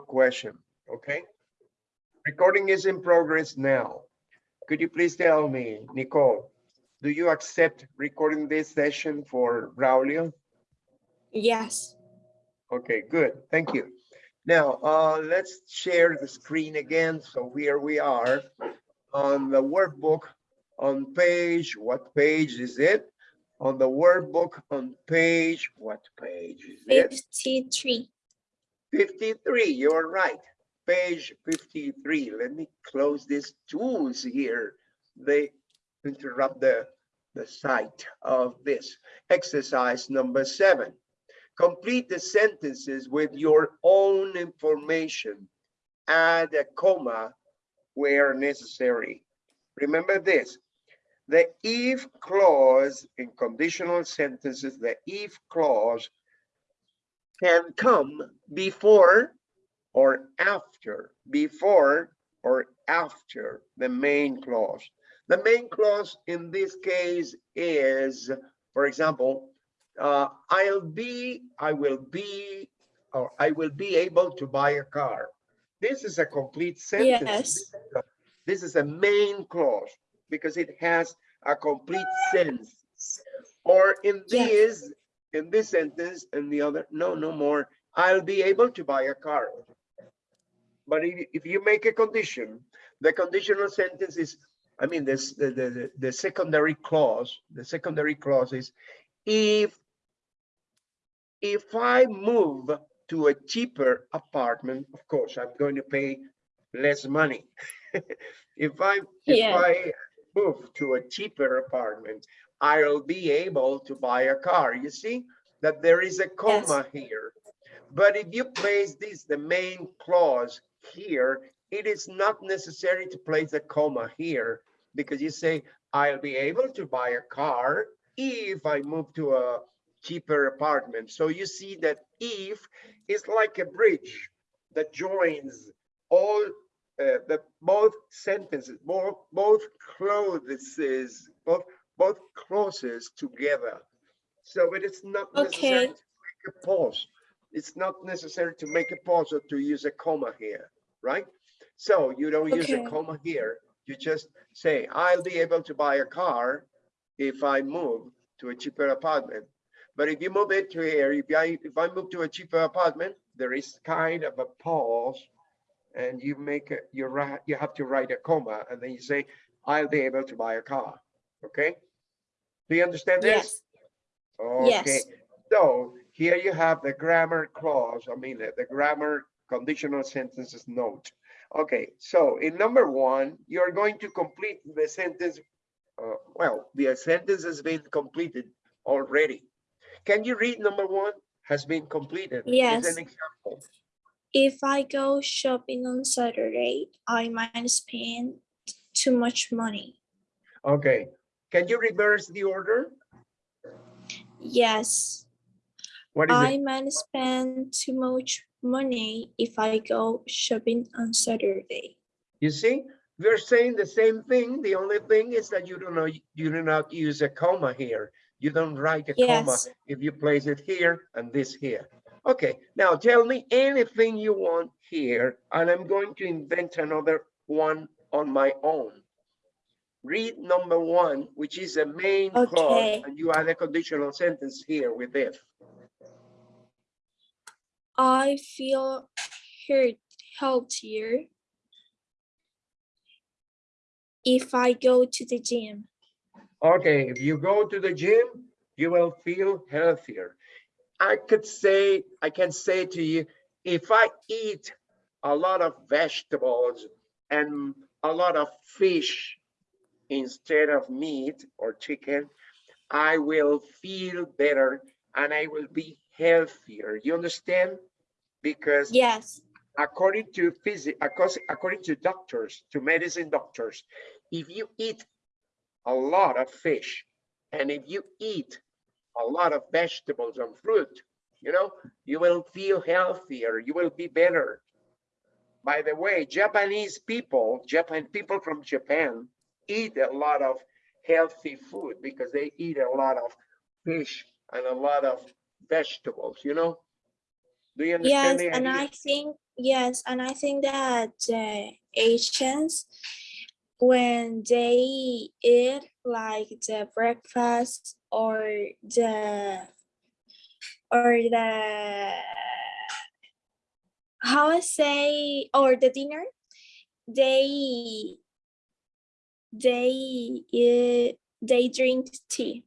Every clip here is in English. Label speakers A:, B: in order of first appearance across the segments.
A: question, okay? Recording is in progress now. Could you please tell me, Nicole, do you accept recording this session for Braulio?
B: Yes.
A: Okay, good, thank you. Now, uh, let's share the screen again. So here we are on the workbook on page, what page is it? On the workbook on page, what page is it?
B: 53.
A: 53, you're right. Page 53. Let me close these tools here. They interrupt the, the sight of this. Exercise number seven. Complete the sentences with your own information. Add a comma where necessary. Remember this. The if clause in conditional sentences, the if clause can come before or after, before or after the main clause. The main clause in this case is, for example, uh, I'll be, I will be, or I will be able to buy a car. This is a complete sentence.
B: Yes.
A: This is a main clause because it has a complete sense. Or in
B: Yes.
A: In this sentence and the other, no, no more, I'll be able to buy a car. But if, if you make a condition, the conditional sentence is, I mean, this, the, the, the- the secondary clause, the secondary clause is, if, if I move to a cheaper apartment, of course, I'm going to pay less money. If I, if I move to a cheaper apartment, I'll be able to buy a car. You see that there is a comma here. But if you place this, the main clause here, it is not necessary to place a comma here because you say, I'll be able to buy a car if I move to a cheaper apartment. So you see that if is like a bridge that joins all uh, the both sentences, both both clauses, both both clauses together. So it is not necessary to make a pause. It's not necessary to make a pause or to use a comma here, right? So you don't use a comma here. You just say, I'll be able to buy a car if I move to a cheaper apartment. But if you move it to here, if I if I move to a cheaper apartment, there is kind of a pause and you make it, you you have to write a comma and then you say, I'll be able to buy a car. Okay? Do you understand this?
B: Yes. Yes.
A: Okay, so here you have the grammar clause, I mean, the the grammar conditional sentences note. Okay, so in number one, you're going to complete the sentence. uh, Well, the sentence has been completed already. Can you read number one? Has been completed.
B: Yes.
A: an example.
B: If I go shopping on Saturday, I might spend too much money.
A: Okay, can you reverse the order?
B: Yes.
A: What is
B: I
A: it?
B: might spend too much money if I go shopping on Saturday.
A: You see, we're saying the same thing. The only thing is that you don't know, you do not use a comma here. You don't write a comma if you place it here and this here. Okay, now tell me anything you want here, and I'm going to invent another one on my own. Read number one, which is the main clause, and you add a conditional sentence here with if.
B: I feel hurt healthier if I go to the gym.
A: Okay, if you go to the gym, you will feel healthier. I could say, I can say to you, if I eat a lot of vegetables and a lot of fish instead of meat or chicken, I will feel better and I will be healthier. You understand? Because
B: Yes.
A: according to physics, according to doctors, to medicine doctors, if you eat a lot of fish and if you eat a lot of vegetables and fruit, you know, you will feel healthier, you will be better. By the way, Japanese people, Japan people from Japan eat a lot of healthy food because they eat a lot of fish and a lot of vegetables, you know? Do you understand
B: Yes, and? I think yes, and I think that the Asians, when they eat like the breakfast or the or the how I say or the dinner, they they eat, they drink tea.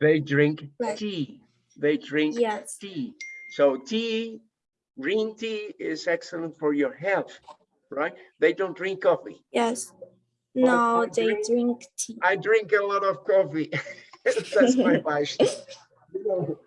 A: They drink
B: Right.
A: tea. They drink
B: Yes.
A: tea. So tea, green tea is excellent for your health, right? They don't drink coffee.
B: Yes. No, they
A: drink-
B: drink tea.
A: I drink a lot of coffee. That's my. You know,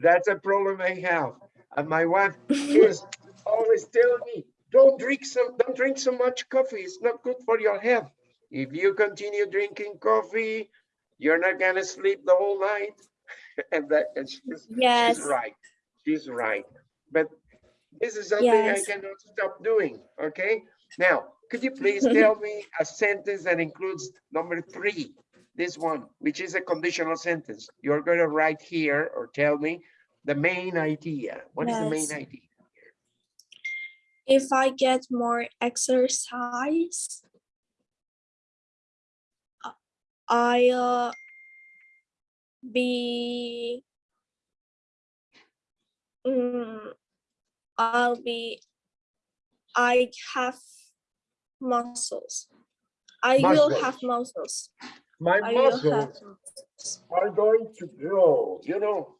A: That's a problem I have. And my wife is always telling me, don't drink some, don't drink so much coffee. It's not good for your health. If you continue drinking coffee, you're not gonna sleep the whole night. And that, and she's,
B: Yes.
A: she's right. She's right. But this is something I cannot stop doing, okay? Now, could you please tell me a sentence that includes number three? This one, which is a conditional sentence. You're gonna write here or tell me the main idea. What is the main idea?
B: If I get more exercise, I'll be mm, I'll be I have muscles. I will have muscles.
A: My
B: I
A: muscles
B: muscles.
A: are going to grow, you know?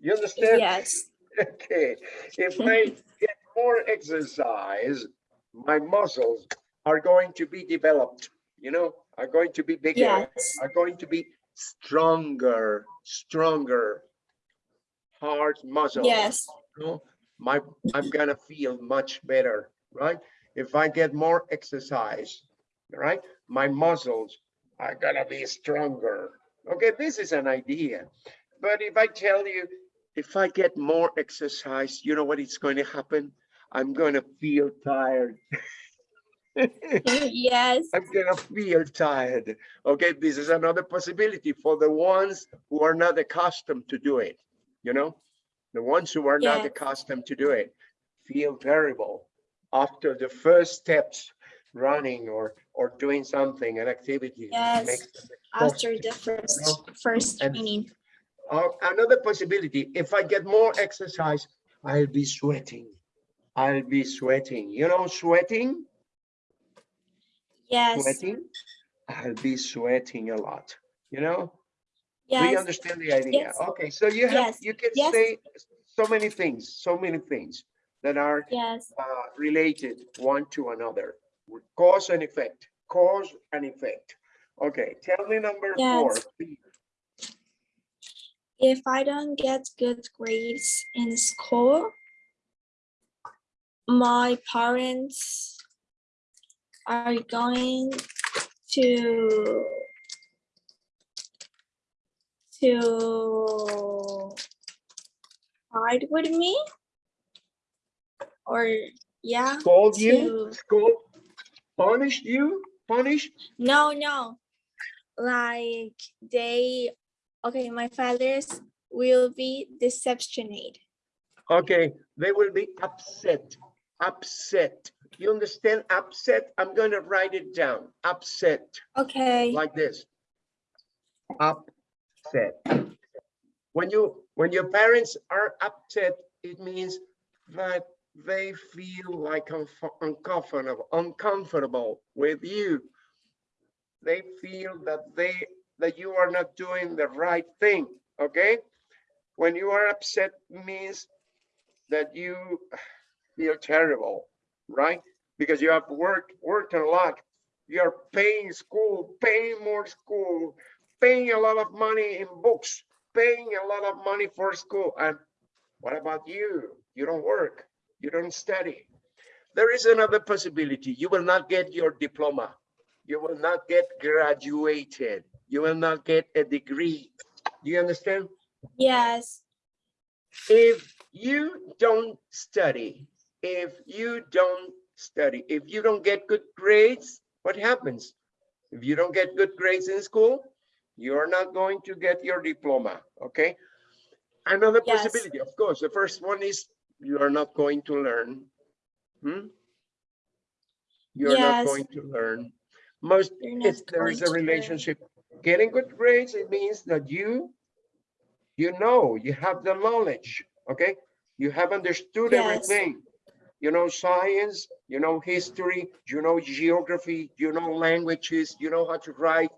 A: You understand?
B: Yes,
A: Okay, if I get more exercise, my muscles are going to be developed, you know, are going to be bigger,
B: yes,
A: are going to be stronger, stronger. Heart muscle.
B: yes,
A: you know, my, I'm gonna feel much better, right? If I get more exercise, right, my muscles are gonna be stronger. Okay, this is an idea. But if I tell you, if I get more exercise, you know what is going to happen? I'm gonna feel tired.
B: yes,
A: I'm gonna feel tired. Okay, this is another possibility for the ones who are not accustomed to do it. You know, the ones who are not accustomed to do it feel terrible after the first steps running or or doing something, an activity.
B: Yes,
A: makes
B: after the first,
A: know,
B: first
A: and-
B: training.
A: Uh, another possibility, if I get more exercise, I'll be sweating. I'll be sweating. You know, sweating,
B: Yes,
A: sweating. I'll be sweating a lot. You know, Do you understand the idea?
B: Yes.
A: Okay, so you have,
B: Yes.
A: you can
B: Yes.
A: say so many things, so many things that are
B: yes,
A: uh, related one to another. Cause and effect, cause and effect. Okay, tell me number four. Please.
B: if I don't get good grades in school, my parents are going to to fight with me? Or yeah
A: Scold you,
B: to-
A: scold, punish you, punish?
B: no no. Like they okay my fathers will be deceptionate.
A: Okay, they will be upset, upset. You understand upset? I'm gonna write it down, upset.
B: okay
A: like this. Upset. When you, when your parents are upset, it means that they feel like uncomfortable, uncomfortable with you. They feel that they, that you are not doing the right thing, okay? When you are upset means that you feel terrible, right? Because you have worked, worked a lot you're paying school, paying more school, paying a lot of money in books, paying a lot of money for school. And what about you? You don't work, you don't study. There is another possibility. You will not get your diploma. You will not get graduated. You will not get a degree. Do you understand?
B: yes
A: if you don't study, if you don't study, if you don't get good grades, what happens? If you don't get good grades in school, you're not going to get your diploma, okay? Another
B: Yes.
A: possibility, of course, the first one is you are not going to learn. Hmm? You're not going to learn. Most, it's, there is a relationship. Getting good grades, it means that you, you know, you have the knowledge, okay? You have understood
B: Yes.
A: everything. You know science, you know history, you know geography, you know languages, you know how to write,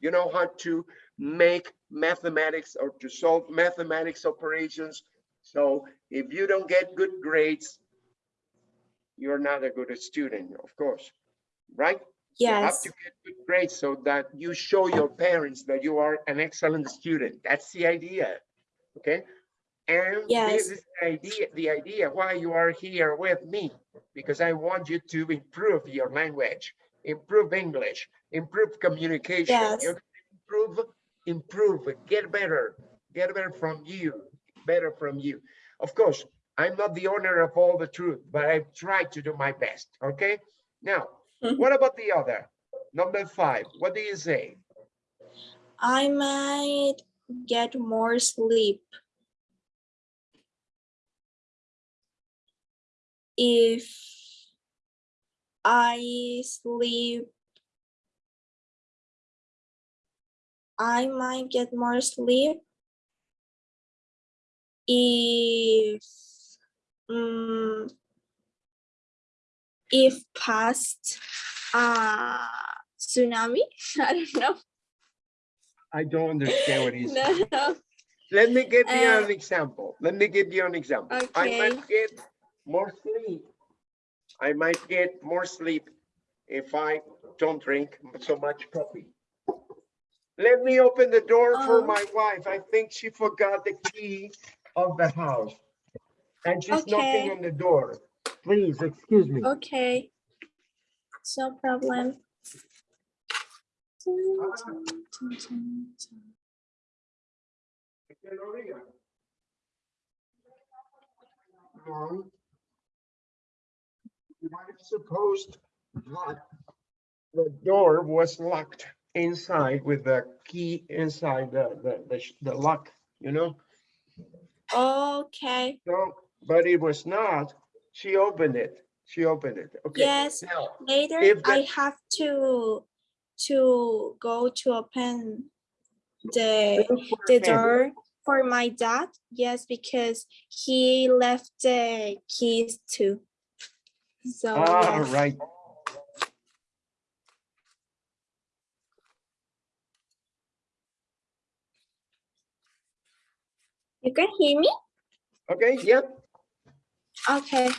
A: you know how to make mathematics or to solve mathematics operations. So if you don't get good grades, you're not a good student, of course, right? Yes. You have to get good grades so that you show your parents that you are an excellent student. That's the idea, okay? And
B: Yes.
A: this is the idea, the idea why you are here with me, because I want you to improve your language, improve English, improve communication.
B: Yes.
A: Improve, improve, get better, get better from you, better from you. Of course, I'm not the owner of all the truth, but I try to do my best, okay? Now,
B: Mhm.
A: what about the other? Number five, what do you say?
B: I might get more sleep. If I sleep, I might get more sleep. If, um, if past, uh, tsunami, I don't know.
A: I don't understand what he's saying.
B: No,
A: Let me give you
B: Uh,
A: an example. Let me give you an example. I
B: Okay.
A: might get more sleep. I might get more sleep if I don't drink so much coffee. Let me open the door for my um, wife. I think she forgot the key of the house. And she's knocking on the door. Please, excuse me.
B: okay. No problem.
A: I supposed that the door was locked inside with the key inside the, the, the, the lock, you know?
B: Okay,
A: So, but it was not. She opened it. She opened it. Okay.
B: yes,
A: Now,
B: later
A: the-
B: I have to, to go to open the,
A: look for a
B: the door for my dad. Yes, because he left the keys too. So,
A: All
B: yes.
A: right.
B: you can hear me?
A: Okay, yep.
B: Okay,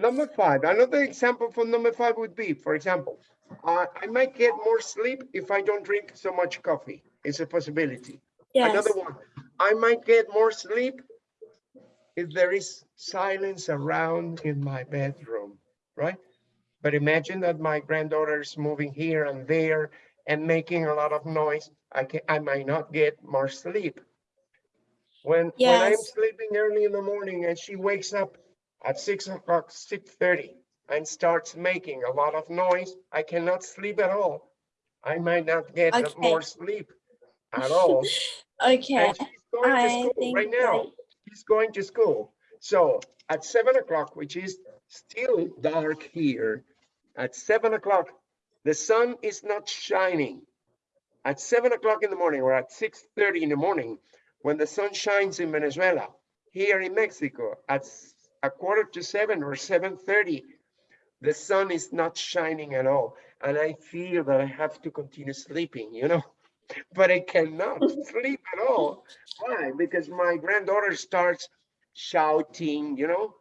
A: Number five, another example for number five would be, for example, uh, I might get more sleep if I don't drink so much coffee. It's a possibility.
B: yes,
A: Another one, I might get more sleep if there is silence around in my bedroom, right? But imagine that my granddaughter is moving here and there and making a lot of noise. I can, I might not get more sleep. When, when I'm sleeping early in the morning and she wakes up at six o'clock, six thirty, and starts making a lot of noise, I cannot sleep at all. I might not get
B: Okay.
A: more sleep at all.
B: okay.
A: And she's going to
B: I think
A: right now. Going to school. So at seven o'clock, which is still dark here, at seven o'clock, the sun is not shining. At seven o'clock in the morning or at six thirty in the morning, when the sun shines in Venezuela, here in Mexico, at a quarter to seven or seven thirty, the sun is not shining at all. And I feel that I have to continue sleeping, you know? But I cannot sleep at all. Why? Because my granddaughter starts shouting, you know,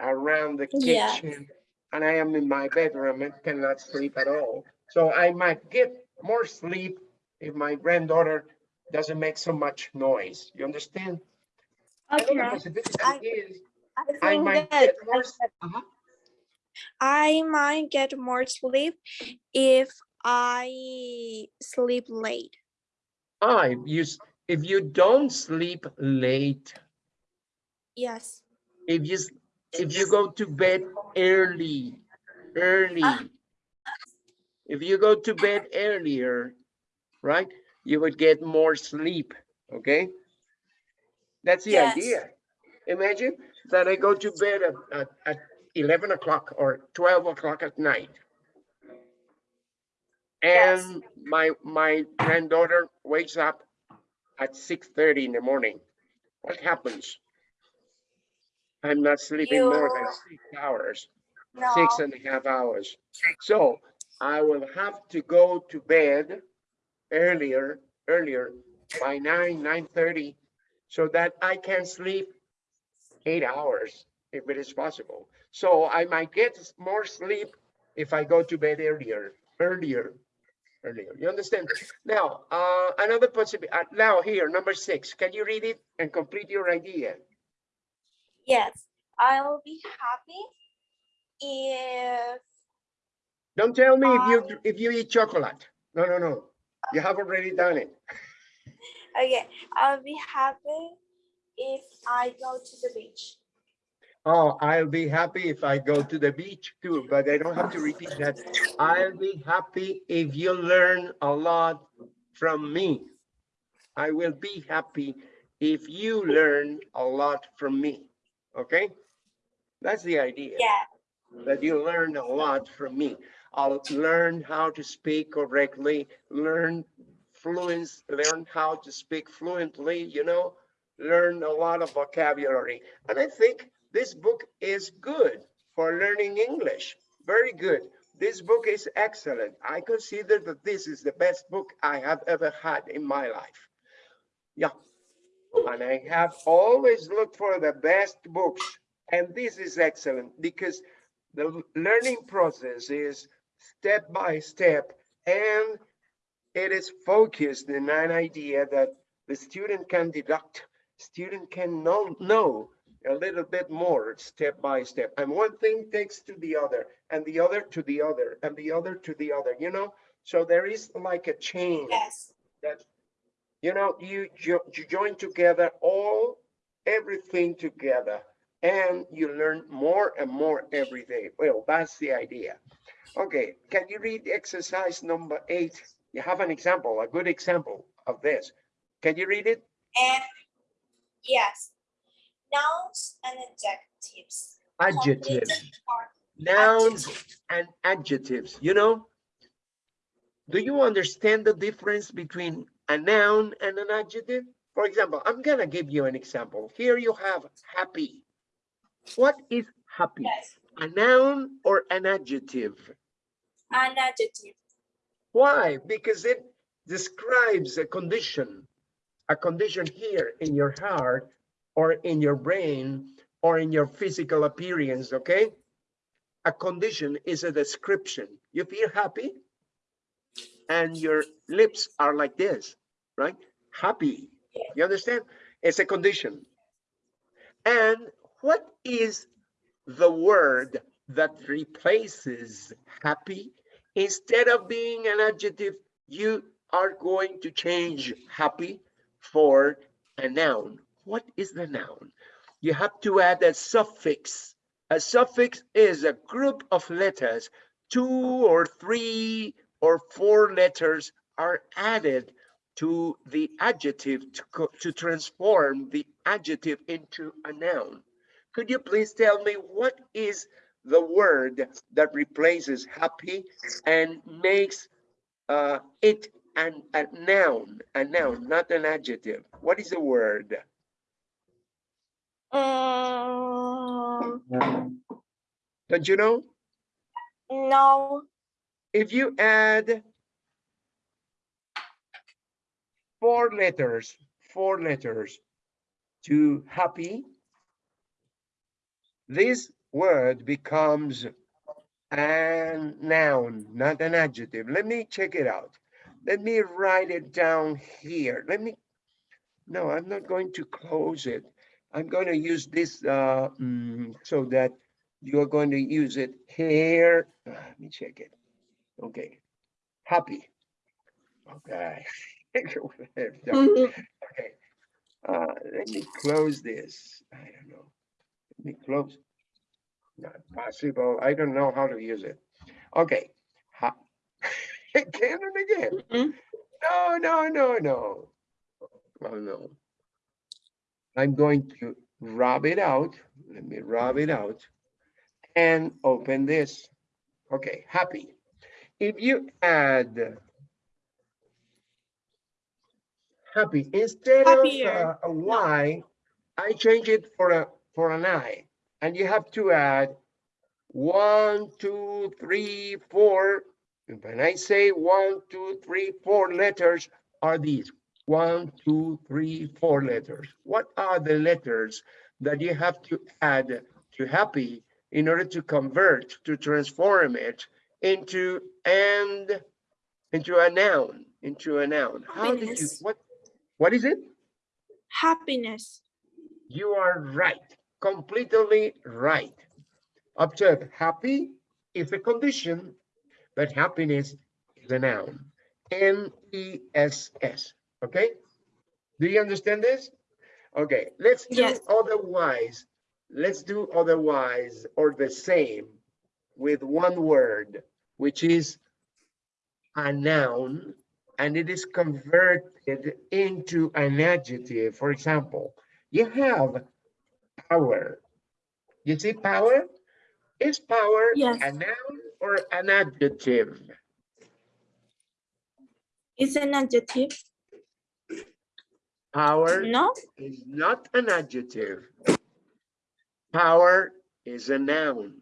A: around the
B: Yeah.
A: kitchen. And I am in my bedroom and cannot sleep at all. So I might get more sleep if my granddaughter doesn't make so much noise. You understand?
B: Okay, I-
A: is
B: I
A: I might get more. Uh-huh.
B: I might get more sleep if I sleep late.
A: Ah, if you, if you don't sleep late,
B: Yes,
A: if you, if you go to bed early, early.
B: Ah.
A: If you go to bed earlier, right, you would get more sleep, okay? That's the
B: Yes.
A: idea. Imagine that I go to bed at, at, at eleven o'clock or twelve o'clock at night.
B: Yes.
A: And my, my granddaughter wakes up at six thirty in the morning. What happens? I'm not sleeping more than six hours,
B: No,
A: six and a half hours. So I will have to go to bed earlier, earlier by nine, nine thirty, so that I can sleep eight hours if it is possible. So I might get more sleep if I go to bed earlier, earlier, earlier. You understand? Now, uh, another possibility, uh, now here, number six, can you read it and complete your idea?
B: yes, I'll be happy if
A: Don't tell me if you, if you eat chocolate. No, no, no. You have already done it.
B: okay, I'll be happy if I go to the beach.
A: Oh, I'll be happy if I go to the beach too, but I don't have to repeat that. I'll be happy if you learn a lot from me. I will be happy if you learn a lot from me. Okay? That's the idea.
B: Yeah,
A: that you learn a lot from me. I'll learn how to speak correctly, learn fluence, learn how to speak fluently, you know, learn a lot of vocabulary. And I think this book is good for learning English. Very good. This book is excellent. I consider that this is the best book I have ever had in my life. Yeah. And I have always looked for the best books. And this is excellent because the learning process is step by step and it is focused in an idea that the student can deduct, student can know, know a little bit more step by step. And one thing takes to the other and the other to the other and the other to the other, you know? So there is like a chain
B: yes,
A: that, you know, you, jo- you join together all, everything together, and you learn more and more every day. Well, that's the idea. Okay, can you read exercise number eight? You have an example, a good example of this. Can you read it?
B: and yes, nouns and adjectives.
A: Adjectives, nouns and adjectives, you know? Do you understand the difference between a noun and an adjective? For example, I'm gonna give you an example. Here you have happy. What is happy?
B: Yes,
A: A noun or an adjective?
B: an adjective.
A: Why? Because it describes a condition, a condition here in your heart or in your brain or in your physical appearance, okay? A condition is a description. You feel happy and your lips are like this, right? Happy. You understand? It's a condition. And what is the word that replaces happy? Instead of being an adjective, you are going to change happy for a noun. What is the noun? You have to add a suffix. A suffix is a group of letters, two or three or four letters are added to the adjective to, to transform the adjective into a noun. Could you please tell me what is the word that replaces happy and makes uh, it an, a noun, a noun, not an adjective? What is the word?
B: Um,
A: Don't you know?
B: no,
A: If you add four letters, four letters to happy, this word becomes a noun, not an adjective. Let me check it out. Let me write it down here. Let me, no, I'm not going to close it. I'm going to use this uh, mm, so that you are going to use it here. Uh, Let me check it. Okay, happy. Okay. Okay, uh, let me close this. I don't know. Let me close. Not possible. I don't know how to use it. Okay. Ha- Again and again.
B: Mhm.
A: No, no, no, no. Oh, no. I'm going to rub it out. Let me rub it out and open this. Okay, happy. If you add happy instead
B: Happier.
A: of uh, I change it for a for an I, and you have to add one, two, three, four. When I say one, two, three, four letters are these. One, two, three, four letters. What are the letters that you have to add to happy in order to convert, to transform it into and into a noun, into a noun? How did you, what, what is it?
B: Happiness.
A: You are right, completely right. Observe, happy is a condition, but happiness is a noun. N-E-S-S, okay? Do you understand this? Okay, let's do
B: Yes.
A: otherwise. Let's do otherwise or the same with one word, which is a noun, and it is converted into an adjective. For example, you have power. You see power? Is power
B: Yes.
A: a noun or an adjective?
B: It's an adjective.
A: Power
B: No?
A: is not an adjective. Power is a noun.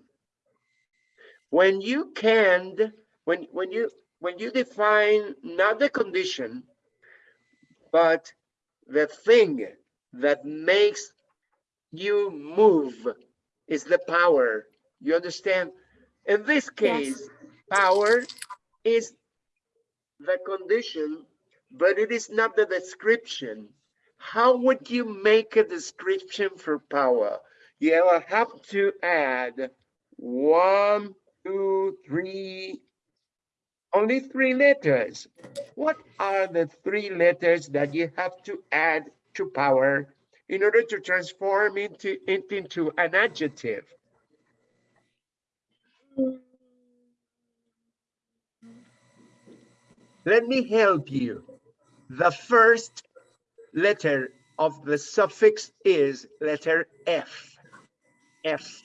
A: When you can, when, when you, when you define not the condition, but the thing that makes you move is the power. You understand? In this
B: Yes.
A: case, power is the condition, but it is not the description. How would you make a description for power? You will have to add one, two, three, only three letters. What are the three letters that you have to add to power in order to transform into, into an adjective? Let me help you. The first letter of the suffix is letter F. F.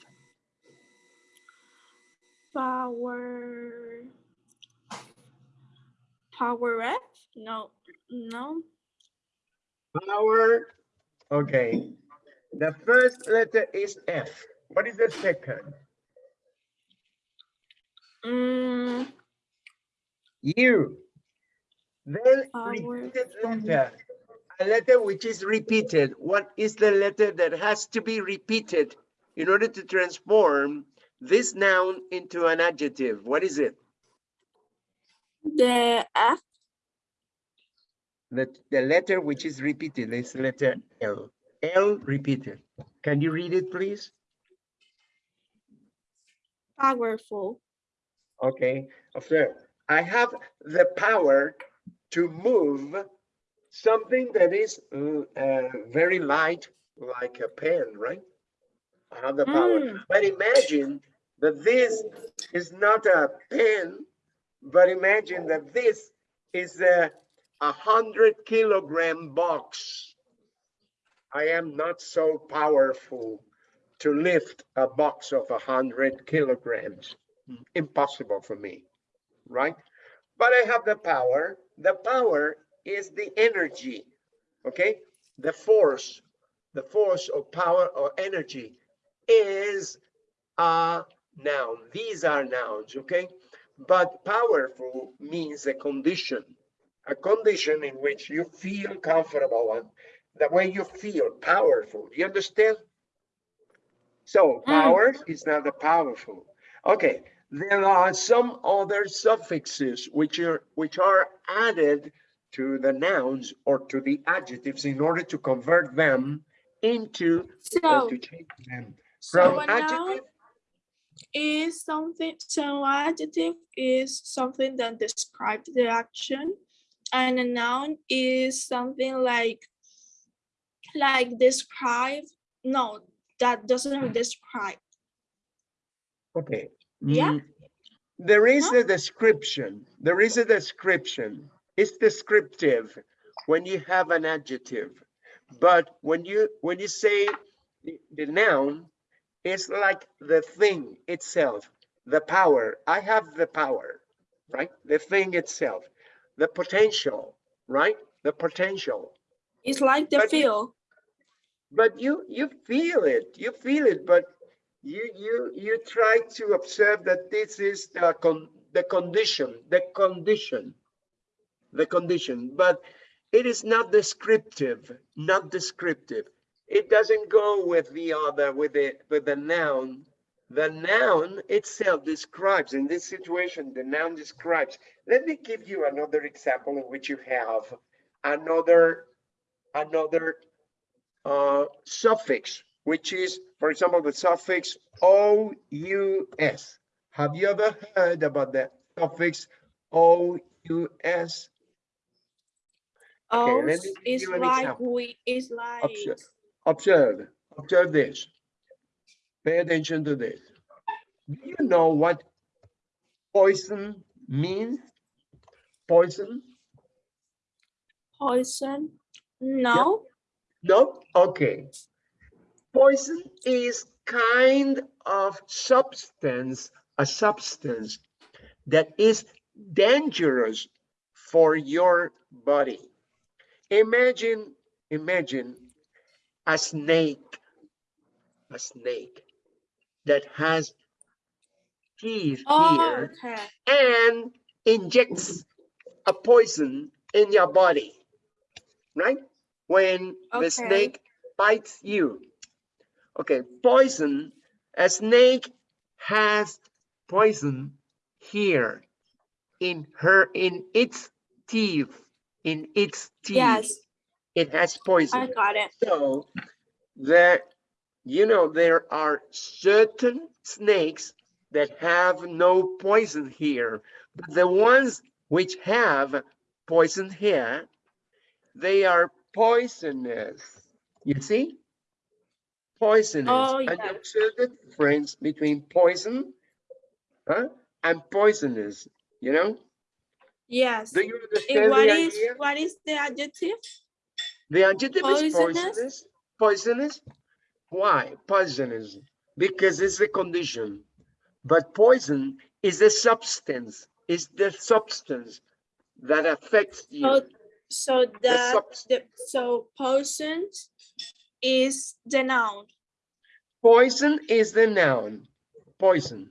B: Power. Power F? No. No.
A: Power. Okay. The first letter is F. What is the second?
B: Mm,
A: U. Then repeated letter. A letter which is repeated. What is the letter that has to be repeated in order to transform this noun into an adjective? What is it?
B: the F.
A: The, the letter which is repeated is letter L. L repeated. Can you read it, please?
B: Powerful.
A: Okay, observe. I have the power to move something that is uh, uh, very light, like a pen, right? I have the power.
B: Mm.
A: But imagine that this is not a pen, but imagine that this is a, a hundred kilogram box. I am not so powerful to lift a box of a hundred kilograms. Impossible for me, right? But I have the power. The power is the energy, okay? The force, the force or power or energy is a noun. These are nouns, okay? But powerful means a condition, a condition in which you feel comfortable and the way you feel powerful. You understand? So
B: Mm.
A: power is not the powerful. Okay, there are some other suffixes which are which are added to the nouns or to the adjectives in order to convert them into
B: So,
A: to change them from
B: noun
A: adjective
B: is something, so adjective is something that describes the action. And a noun is something like, like describe, no, that doesn't describe.
A: Okay.
B: Yeah.
A: mm, There is
B: No?
A: a description. There is a description. It's descriptive when you have an adjective. But when you when you say the, the noun it's like the thing itself, the power. I have the power, right? The thing itself, the potential, right? The potential.
B: It's like the
A: But you-
B: feel.
A: But you you feel it, you feel it, but you you you try to observe that this is the con the condition, the condition, the condition, but it is not descriptive, not descriptive. It doesn't go with the other, with the with the noun. The noun itself describes, in this situation, the noun describes. Let me give you another example in which you have another another uh, suffix, which is, for example, the suffix OUS. Have you ever heard about the suffix OUS? Give
B: it's like we, it's like,
A: Observe, observe, observe this. Pay attention to this. Do you know what poison means? Poison?
B: poison. No,
A: No? Okay. Poison is kind of substance, a substance that is dangerous for your body. Imagine, imagine a snake, a snake that has teeth
B: oh,
A: here
B: okay,
A: and injects a poison in your body, right? When the snake bites you. Okay, poison, a snake has poison here in her, in its teeth, in its teeth.
B: yes,
A: It has poison.
B: I got it.
A: So that you know, there are certain snakes that have no poison here, but the ones which have poison here, they are poisonous. You see? Poisonous.
B: Oh,
A: And you
B: yeah.
A: observe the difference between poison huh, and poisonous, you know?
B: Yes.
A: Do you
B: And
A: understand
B: what
A: the
B: is,
A: idea?
B: what is the adjective?
A: The adjective is
B: Poisonous?
A: poisonous. Poisonous? Why poisonous? Because it's a condition. But poison is a substance, is the substance that affects you.
B: So, so
A: The
B: the, the, so poison is the noun.
A: Poison is the noun, poison.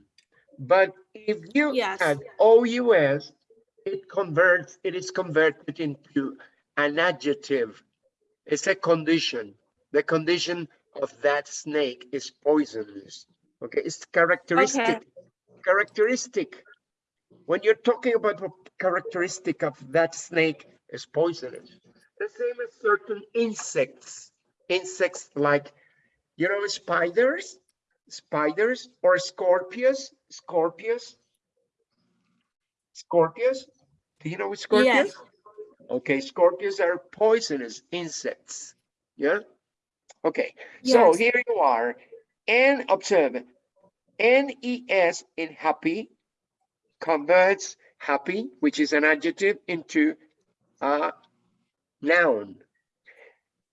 A: But if you
B: Yes.
A: add OUS, it converts, it is converted into an adjective. It's a condition. The condition of that snake is poisonous. Okay, it's characteristic. Okay. Characteristic. When you're talking about a characteristic of that snake is poisonous. The same as certain insects. Insects like you know, spiders, spiders or scorpions, scorpions, scorpions. Do you know what scorpions?
B: Yes.
A: Okay, scorpions are poisonous insects. Yeah. Okay,
B: yes.
A: so here you are, and observe. N-E-S in happy converts happy, which is an adjective, into a noun.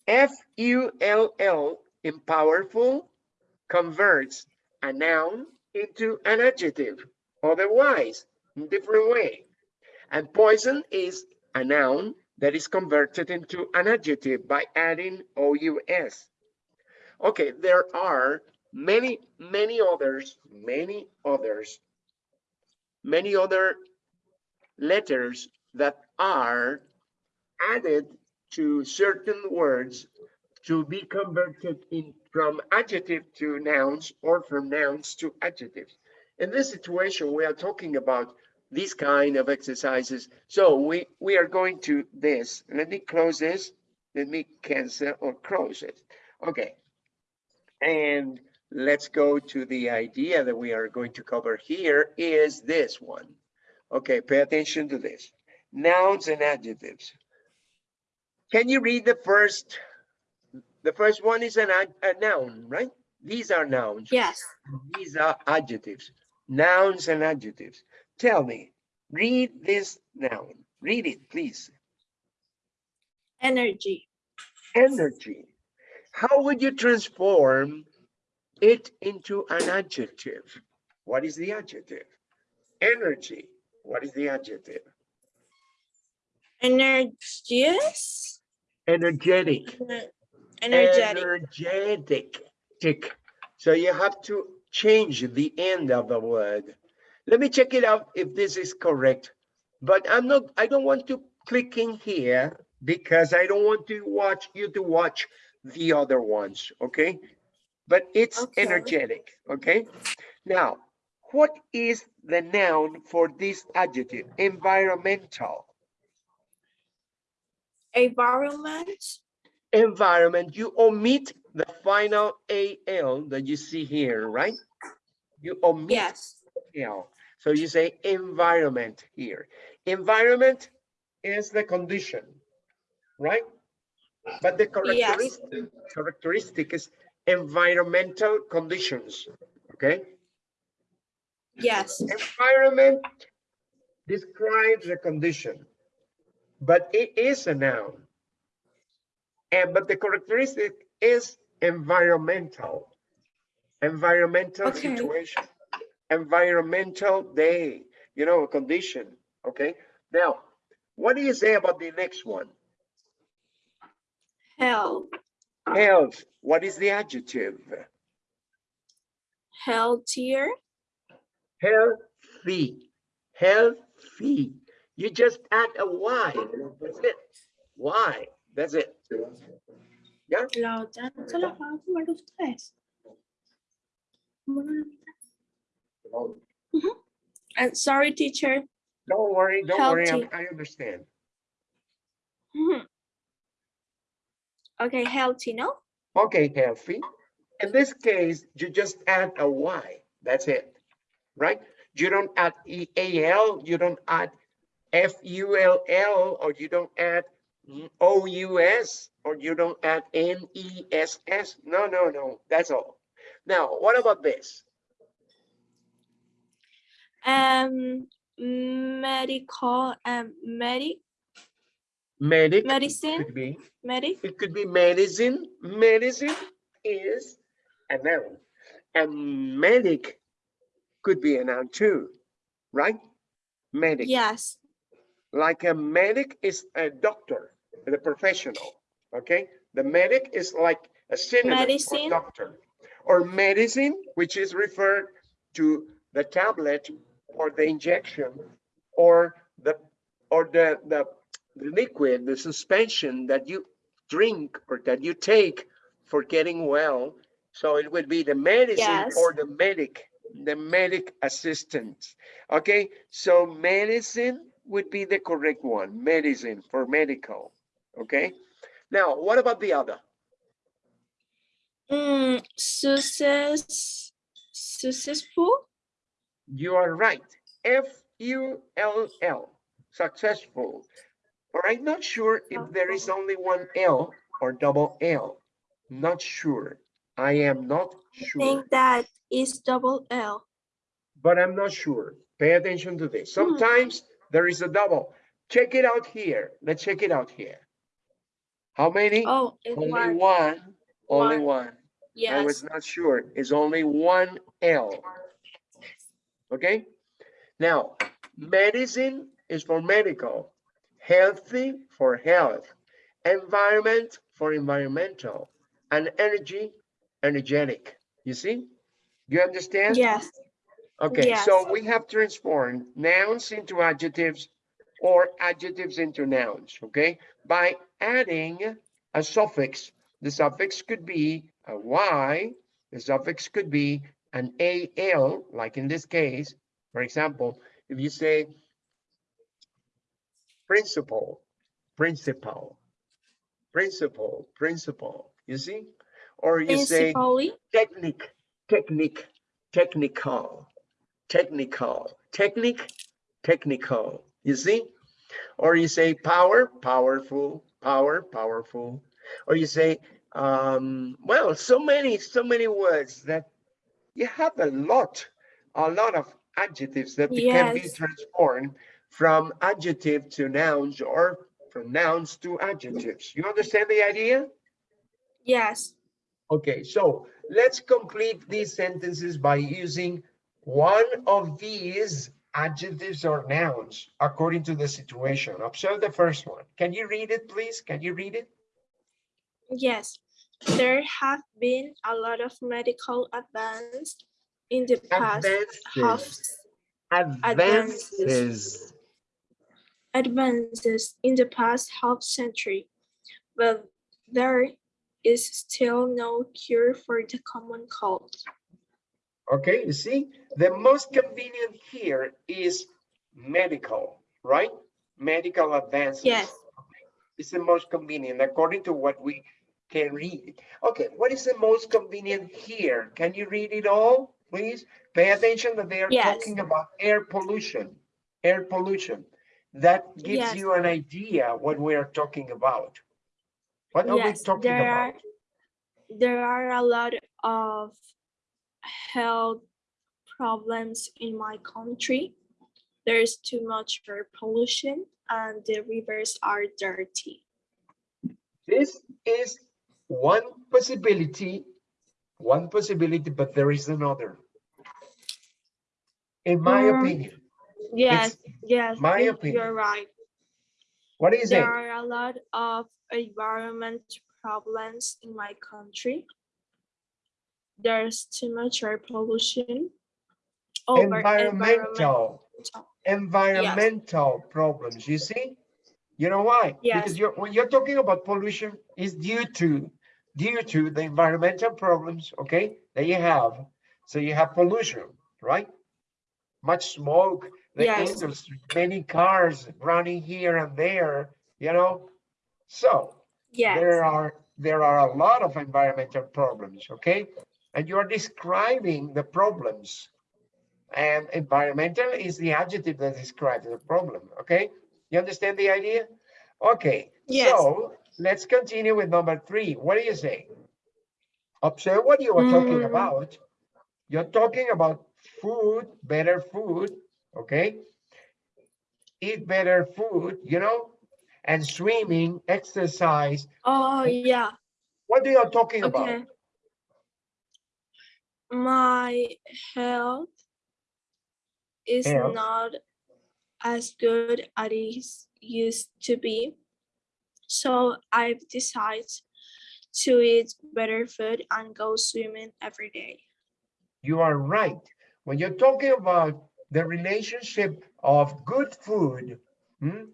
A: F-U-L-L in powerful converts a noun into an adjective, otherwise, in different way. And poison is a noun that is converted into an adjective by adding OUS. Okay, there are many, many others, many others, many other letters that are added to certain words to be converted in from adjective to nouns or from nouns to adjectives. In this situation, we are talking about these kind of exercises. So we, we are going to this. Let me close this. Let me cancel or close it. Okay. And let's go to the idea that we are going to cover here is this one. Okay, pay attention to this. Nouns and adjectives. Can you read the first? The first one is an a noun, right? These are nouns.
B: Yes.
A: These are adjectives, nouns and adjectives. Tell me, read this noun. Read it, please.
B: Energy.
A: Energy. How would you transform it into an adjective? What is the adjective? Energy. What is the adjective?
B: Energious.
A: Energetic.
B: Energetic.
A: Energetic. So you have to change the end of the word. Let me check it out if this is correct. But I'm not, I don't want to click in here because I don't want to watch you to watch the other ones, okay? But it's
B: Okay.
A: energetic, okay? Now, what is the noun for this adjective? Environmental.
B: Environment.
A: environment, you omit the final AL that you see here, right? You omit
B: Yes.
A: L. So you say environment here. Environment is the condition, right? But the characteristic, characteristic is environmental conditions, okay?
B: Yes.
A: Environment describes a condition, but it is a noun. And but the characteristic is environmental. Environmental
B: Okay.
A: situation, environmental day, you know, a condition, okay? Now, what do you say about the next one?
B: Health.
A: Health, what is the adjective?
B: Healthier.
A: Healthy, healthy. You just add a Y, that's it. Y, that's it. Yeah,
B: La otra no se la van a comer ustedes. ¿Cómo no la mitad? Ujú. And sorry, teacher.
A: don't worry, don't worry, I. I understand.
B: Mhm. Okay, healthy, no?
A: Okay, healthy. In this case, you just add a Y, that's it, right? You don't add E A L, you don't add F U L L, or you don't add mm, O U S, or you don't add N E S S. No, no, no, that's all. Now, what about this?
B: Um, medical and medic
A: Medic
B: medicine
A: could be,
B: medic.
A: it could be medicine. Medicine is a noun. And medic could be a noun too, right? Medic.
B: Yes.
A: like a medic is a doctor, the professional, okay? The medic is like a synonym for
B: Medicine.
A: doctor. Or medicine, which is referred to the tablet or the injection or the, or the, the the liquid, the suspension that you drink or that you take for getting well. So it would be the medicine
B: Yes.
A: or the medic, the medic assistant. Okay, so medicine would be the correct one, medicine for medical. Okay, now what about the other?
B: Mm, success, successful.
A: You are right. F U L L, successful. But I'm not sure if there is only one L or double L. Not sure. I am not
B: I
A: sure,
B: think that is double L.
A: but I'm not sure. Pay attention to this. Hmm. Sometimes there is a double. Check it out here. Let's check it out here. How many?
B: Oh,
A: Only
B: one.
A: one, only
B: One.
A: one. I was not sure. It's only one L. Okay? Now, medicine is for medical, healthy for health, environment for environmental, and energy, energetic. You see? You understand?
B: Yes.
A: Okay, so we have transformed nouns into adjectives or adjectives into nouns, okay? By adding a suffix. The suffix could be a Y, the suffix could be an AL, like in this case. For example, if you say principal, principal, principal, principal, you see? Or you say technique, technique, technical, technical, technique, technical, you see? Or you say power, powerful, power, powerful. Or you say, um, well, so many, so many words that you have a lot, a lot of adjectives that can be transformed from adjective to nouns or from nouns to adjectives. You understand the idea?
B: Yes.
A: Okay, so let's complete these sentences by using one of these adjectives or nouns according to the situation. Observe the first one. Can you read it, please? Can you read it?
B: Yes, there have been a lot of medical advance in the past half
A: Advances. Advances.
B: advances in the past half century, but there is still no cure for the common cold.
A: Okay, you see, the most convenient here is medical, right? Medical advances.
B: Yes.
A: It's the most convenient according to what we can read. Okay, what is the most convenient here? Can you read it all, please? Pay attention that they are
B: Yes.
A: talking about air pollution, air pollution. That gives
B: Yes.
A: you an idea what we are talking about. What are we talking
B: there are
A: about?
B: there are a lot of health problems in my country. There's too much air pollution and the rivers are dirty.
A: This is one possibility, one possibility, but there is another. In my
B: Mm,
A: opinion,
B: Yes, yes,
A: my opinion.
B: you're right.
A: what is it?
B: There are a lot of environment problems in my country. There's too much air pollution. Over
A: Environmental, environmental problems, you see? You know why? Because
B: Yes.
A: you're, when you're talking about pollution, is due to, due to the environmental problems, okay, that you have. So you have pollution, right? Much smoke, the
B: Yes.
A: industry, many cars running here and there, you know? So
B: Yes,
A: there are, there are a lot of environmental problems, okay? And you are describing the problems. And environmental is the adjective that describes the problem, okay? You understand the idea? Okay,
B: Yes.
A: so let's continue with number three. What do you say? Observe what you are talking
B: Mm.
A: about. You're talking about food, better food, okay? Eat better food, you know? And swimming, exercise.
B: oh, yeah,
A: What are you talking
B: okay.
A: about?
B: My health is
A: Health.
B: not as good as it used to be. So I've decided to eat better food and go swimming every day.
A: You are right. When you're talking about the relationship of good food hmm,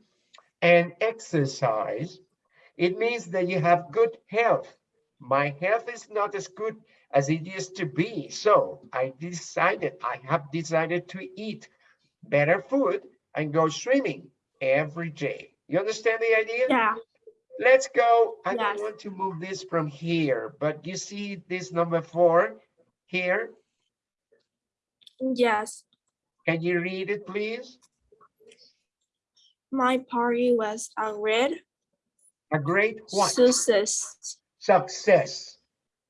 A: and exercise, it means that you have good health. My health is not as good as it used to be. So I decided, I have decided to eat better food and go swimming every day. You understand the idea?
B: Yeah,
A: Let's go. I don't want to move this from here, but you see this number four here?
B: yes.
A: Can you read it, please?
B: My party was a great
A: A great what?
B: success.
A: Success.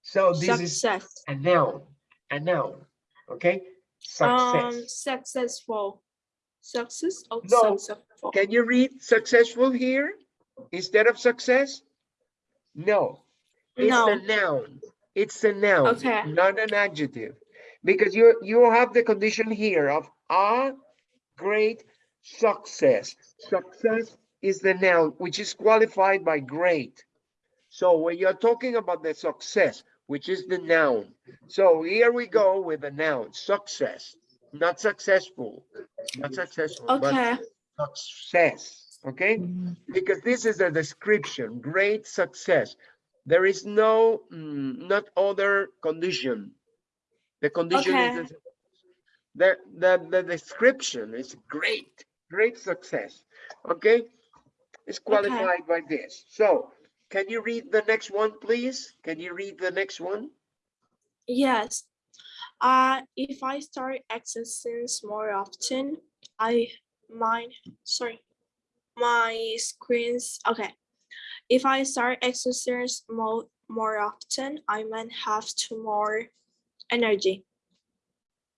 A: So this is
B: Success.
A: a noun, a noun, okay? Success.
B: Um, successful. Success or
A: No.
B: successful?
A: Can you read successful here instead of success? No, it's a noun. It's a noun,
B: Okay.
A: not an adjective. Because you, you have the condition here of a great success. Success is the noun, which is qualified by great. So when you're talking about the success, which is the noun. So here we go with the noun, success, not successful, not successful, but
B: okay,
A: success, okay? Because this is a description, great success. There is no, mm, not other condition. The condition is, the, the, the description is great, great success, okay? It's qualified by this. So can you read the next one, please? Can you read the next one?
B: yes. Uh, if I start exercising more often, I might, sorry, my screens, okay. If I start exercising more, more often, I might have to more energy.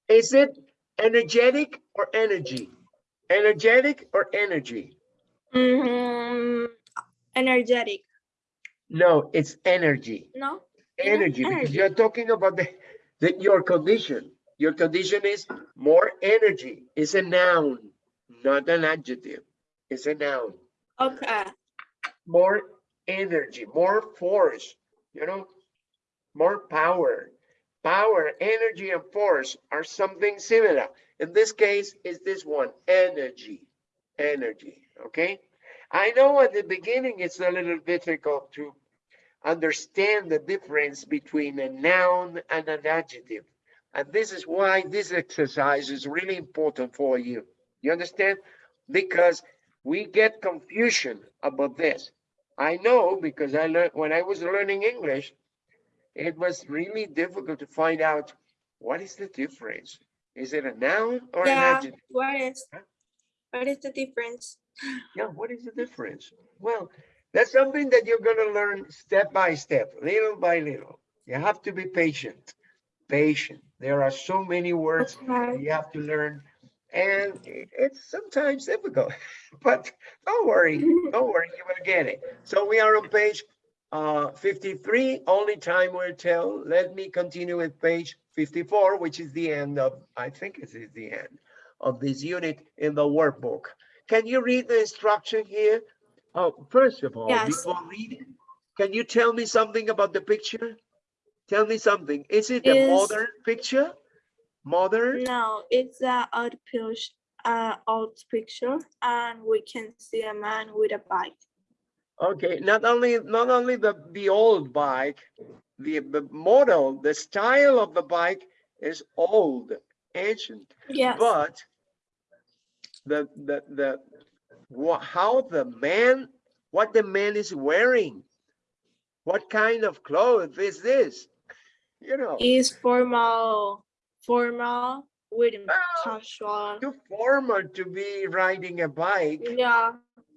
A: Is it energetic or energy? Energetic or energy?
B: Mhm, Energetic,
A: No, it's energy.
B: no? Yeah,
A: energy, because you're talking about the, the, your condition. Your condition is more energy, is a noun, not an adjective. It's a noun.
B: Okay.
A: More energy, more force, you know, more power. Power, energy, and force are something similar. In this case, is this one, energy, energy, okay? I know at the beginning, it's a little difficult to understand the difference between a noun and an adjective. And this is why this exercise is really important for you. You understand? Because we get confusion about this. I know because I learned when I was learning English, it was really difficult to find out what is the difference. Is it a noun or an
B: Yeah,
A: adjective?
B: what is,
A: Huh?
B: what is the difference?
A: Yeah, what is the difference? Well, that's something that you're gonna learn step by step, little by little. You have to be patient, patient. There are so many words
B: Okay.
A: you have to learn and it's sometimes difficult, but don't worry, don't worry, you will get it. So we are on page uh, 53, only time will tell. Let me continue with page 54, which is the end of, I think it is the end of this unit in the workbook. Can you read the instruction here? Oh, first of all,
B: Yes.
A: before reading, can you tell me something about the picture? Tell me something. Is it a modern picture? Modern?
B: No, it's a old picture, uh, old picture, and we can see a man with a bike.
A: Okay, not only, not only the, the old bike, the, the model, the style of the bike is old, ancient,
B: Yes,
A: but the, the, the, wha- how the man, what the man is wearing, what kind of clothes is this? You know,
B: is formal, formal with casual.
A: too formal to be riding a bike.
B: Yeah,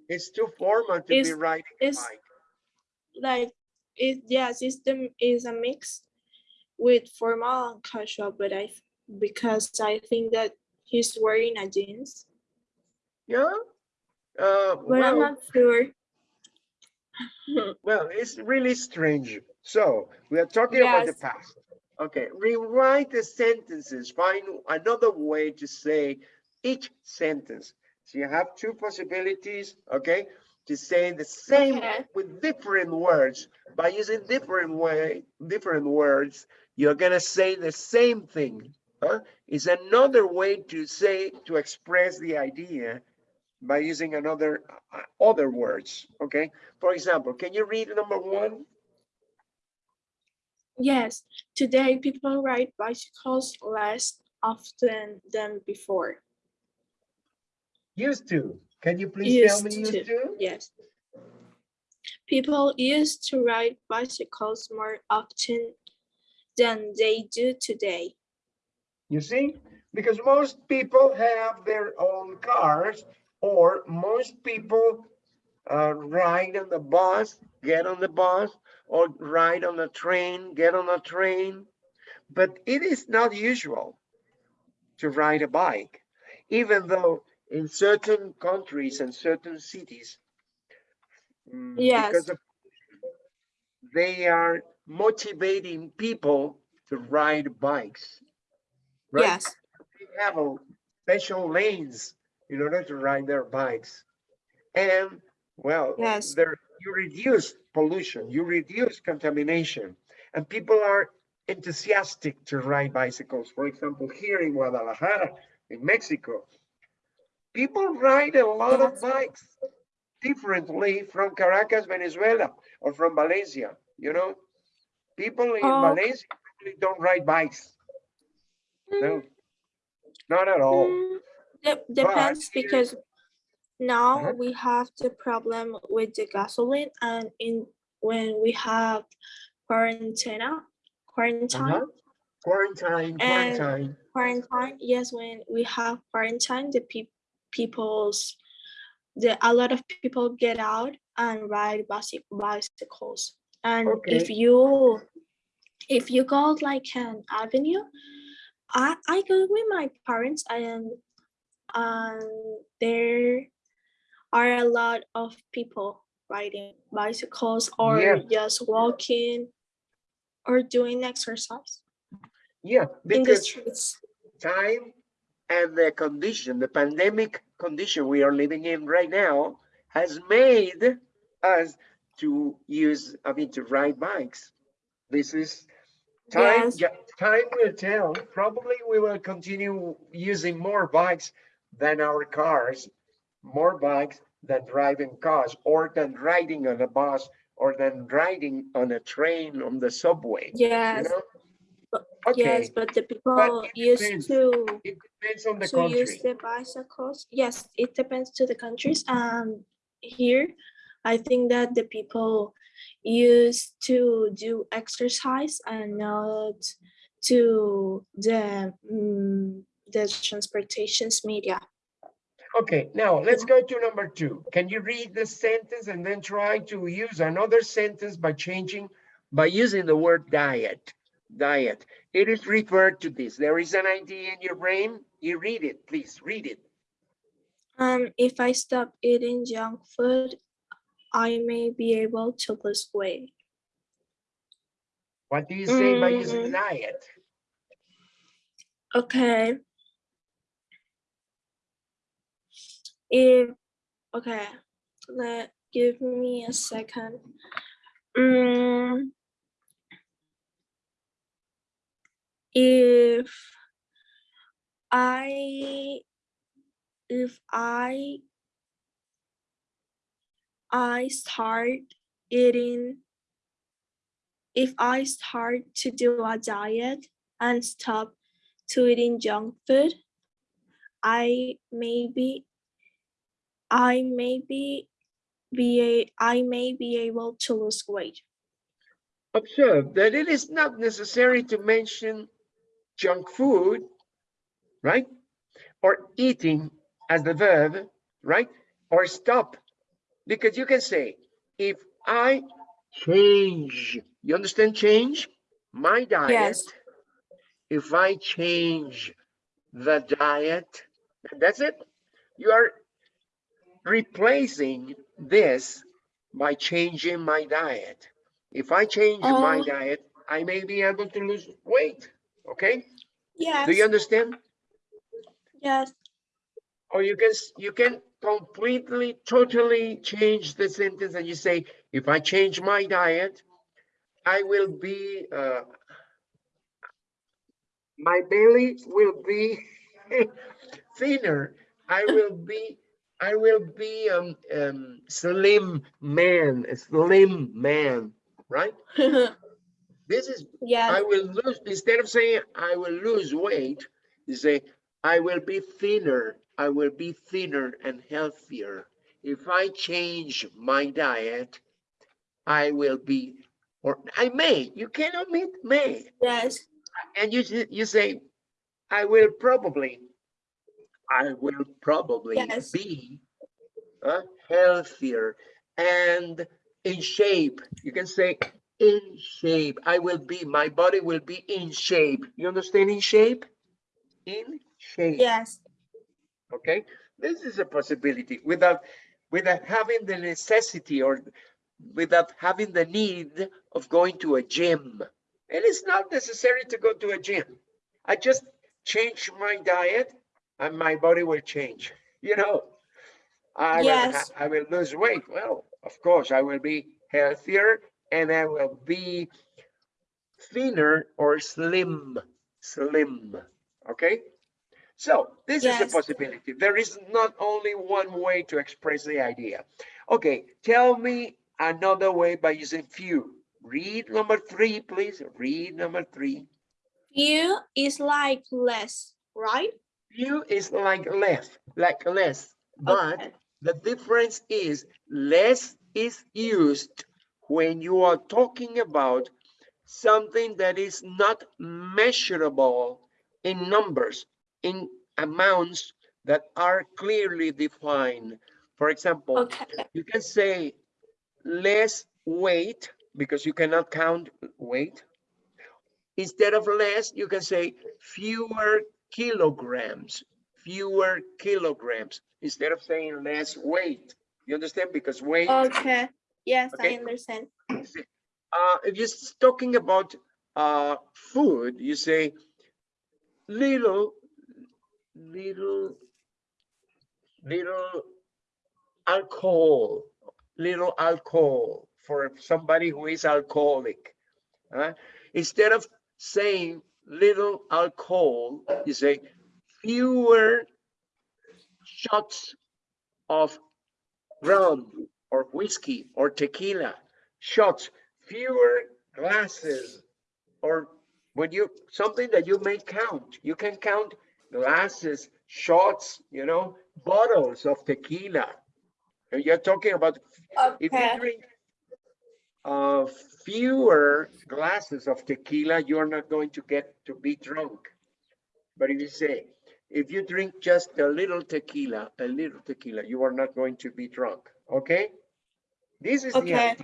A: It's too formal to be riding a
B: it's-
A: bike.
B: like it. yeah, system is a mix with formal and casual, but I because I think that he's wearing a jeans,
A: Yeah? Uh,
B: but I'm
A: well,
B: not sure.
A: well, it's really strange. So we are talking about the past. Okay, rewrite the sentences. Find another way to say each sentence. So you have two possibilities, okay, to say the same
B: Okay.
A: with different words. By using different way, different words, you're gonna say the same thing. Huh? Is another way to say to express the idea by using another uh, other words. Okay, for example, can you read number one?
B: Yes, today people ride bicycles less often than before.
A: Used to. Can you please tell me
B: Used
A: used
B: to.
A: to?
B: Yes. People used to ride bicycles more often than they do today.
A: You see, because most people have their own cars or most people uh, ride on the bus, get on the bus or ride on a train, get on a train. But it is not usual to ride a bike, even though in certain countries and certain cities, mm,
B: Yes.
A: because of they are motivating people to ride bikes. Right?
B: Yes,
A: they have a special lanes in order to ride their bikes. And well,
B: Yes.
A: there you reduce pollution, you reduce contamination, and people are enthusiastic to ride bicycles. For example, here in Guadalajara, in Mexico, people ride a lot of bikes differently from Caracas, Venezuela, or from Valencia. You know, people in
B: Oh.
A: Valencia really don't ride bikes. No, not at all.
B: Mm, dep- depends because now
A: Uh-huh.
B: we have the problem with the gasoline and in when we have quarantine, quarantine,
A: Uh-huh. Quarantine, quarantine.
B: quarantine. Yes, when we have quarantine, the peop people's the a lot of people get out and ride bicy- bicycles. And if you if you go like an avenue, I I go with my parents and and there are a lot of people riding bicycles or
A: Yes.
B: just walking. or doing exercise
A: Yeah,
B: in the
A: because
B: streets.
A: time and the condition, the pandemic condition we are living in right now has made us to use, I mean, to ride bikes. This is time,
B: Yes.
A: time will tell. Probably we will continue using more bikes than our cars, more bikes than driving cars or than riding on a bus or than riding on a train on the subway. you
B: Yes,
A: know?
B: but-
A: Okay,
B: yes, but the people
A: depends.
B: used to
A: it depends on the
B: to use the bicycles. Yes, it depends to the countries. Um, here, I think that the people used to do exercise and not to the mm, the transportations media.
A: Okay, now let's go to number two. Can you read the sentence and then try to use another sentence by changing, by using the word diet? Diet. It is referred to this. There is an idea in your brain. You read it, please read it.
B: Um, if I stop eating junk food, I may be able to lose weight.
A: What do you say by using
B: Mm.
A: diet?
B: Okay. If, okay, let, give me a second. Mm. If I, if I, I start eating, if I start to do a diet and stop to eating junk food, I maybe I maybe be be a, I may be able to lose weight.
A: Observe that it is not necessary to mention junk food, right? Or eating as the verb, right? Or stop, because you can say, if I change, you understand change? My diet,
B: Yes.
A: if I change the diet, that's it. You are replacing this by changing my diet. If I change my
B: Oh.
A: diet, I may be able to lose weight, okay?
B: Yes.
A: Do you understand?
B: Yes.
A: Or you can, you can completely, totally change the sentence and you say, if I change my diet, I will be, uh, my belly will be thinner. I will be, I will be, um, um, slim man, a slim man, right? This is yeah.
B: I
A: will lose, instead of saying I will lose weight, you say, I will be thinner, I will be thinner and healthier. If I change my diet, I will be, or I may, you cannot meet may.
B: Yes.
A: And you, you say, I will probably, I will probably
B: Yes.
A: be uh, healthier and in shape. You can say in shape. I will be, my body will be in shape. You understand in shape? In shape.
B: Yes.
A: Okay, this is a possibility without, without having the necessity or without having the need of going to a gym. It is not necessary to go to a gym. I just change my diet and my body will change, you know. I will,
B: Yes.
A: I will lose weight. Well, of course, I will be healthier and I will be thinner or slim, slim, okay? So this is a possibility. There is not only one way to express the idea. Okay, tell me another way by using few. Read number three, please. Read number three.
B: Few is like less, right?
A: Few is like less, like less, but
B: Okay.
A: the difference is less is used when you are talking about something that is not measurable in numbers, in amounts that are clearly defined. For example,
B: Okay.
A: you can say less weight because you cannot count weight. Instead of less, you can say fewer kilograms, fewer kilograms, instead of saying less weight. You understand? Because weight,
B: Okay. Yes,
A: Okay.
B: I understand.
A: uh, if you're talking about uh, food, you say little, little, little alcohol, little alcohol for somebody who is alcoholic. uh, Instead of saying little alcohol, you say fewer shots of rum or whiskey or tequila, shots, fewer glasses, or when you, something that you may count, you can count glasses, shots, you know, bottles of tequila. You're talking about, if you
B: Okay,
A: drink uh, fewer glasses of tequila, you're not going to get to be drunk. But if you say, if you drink just a little tequila, a little tequila, you are not going to be drunk, okay? This is the idea.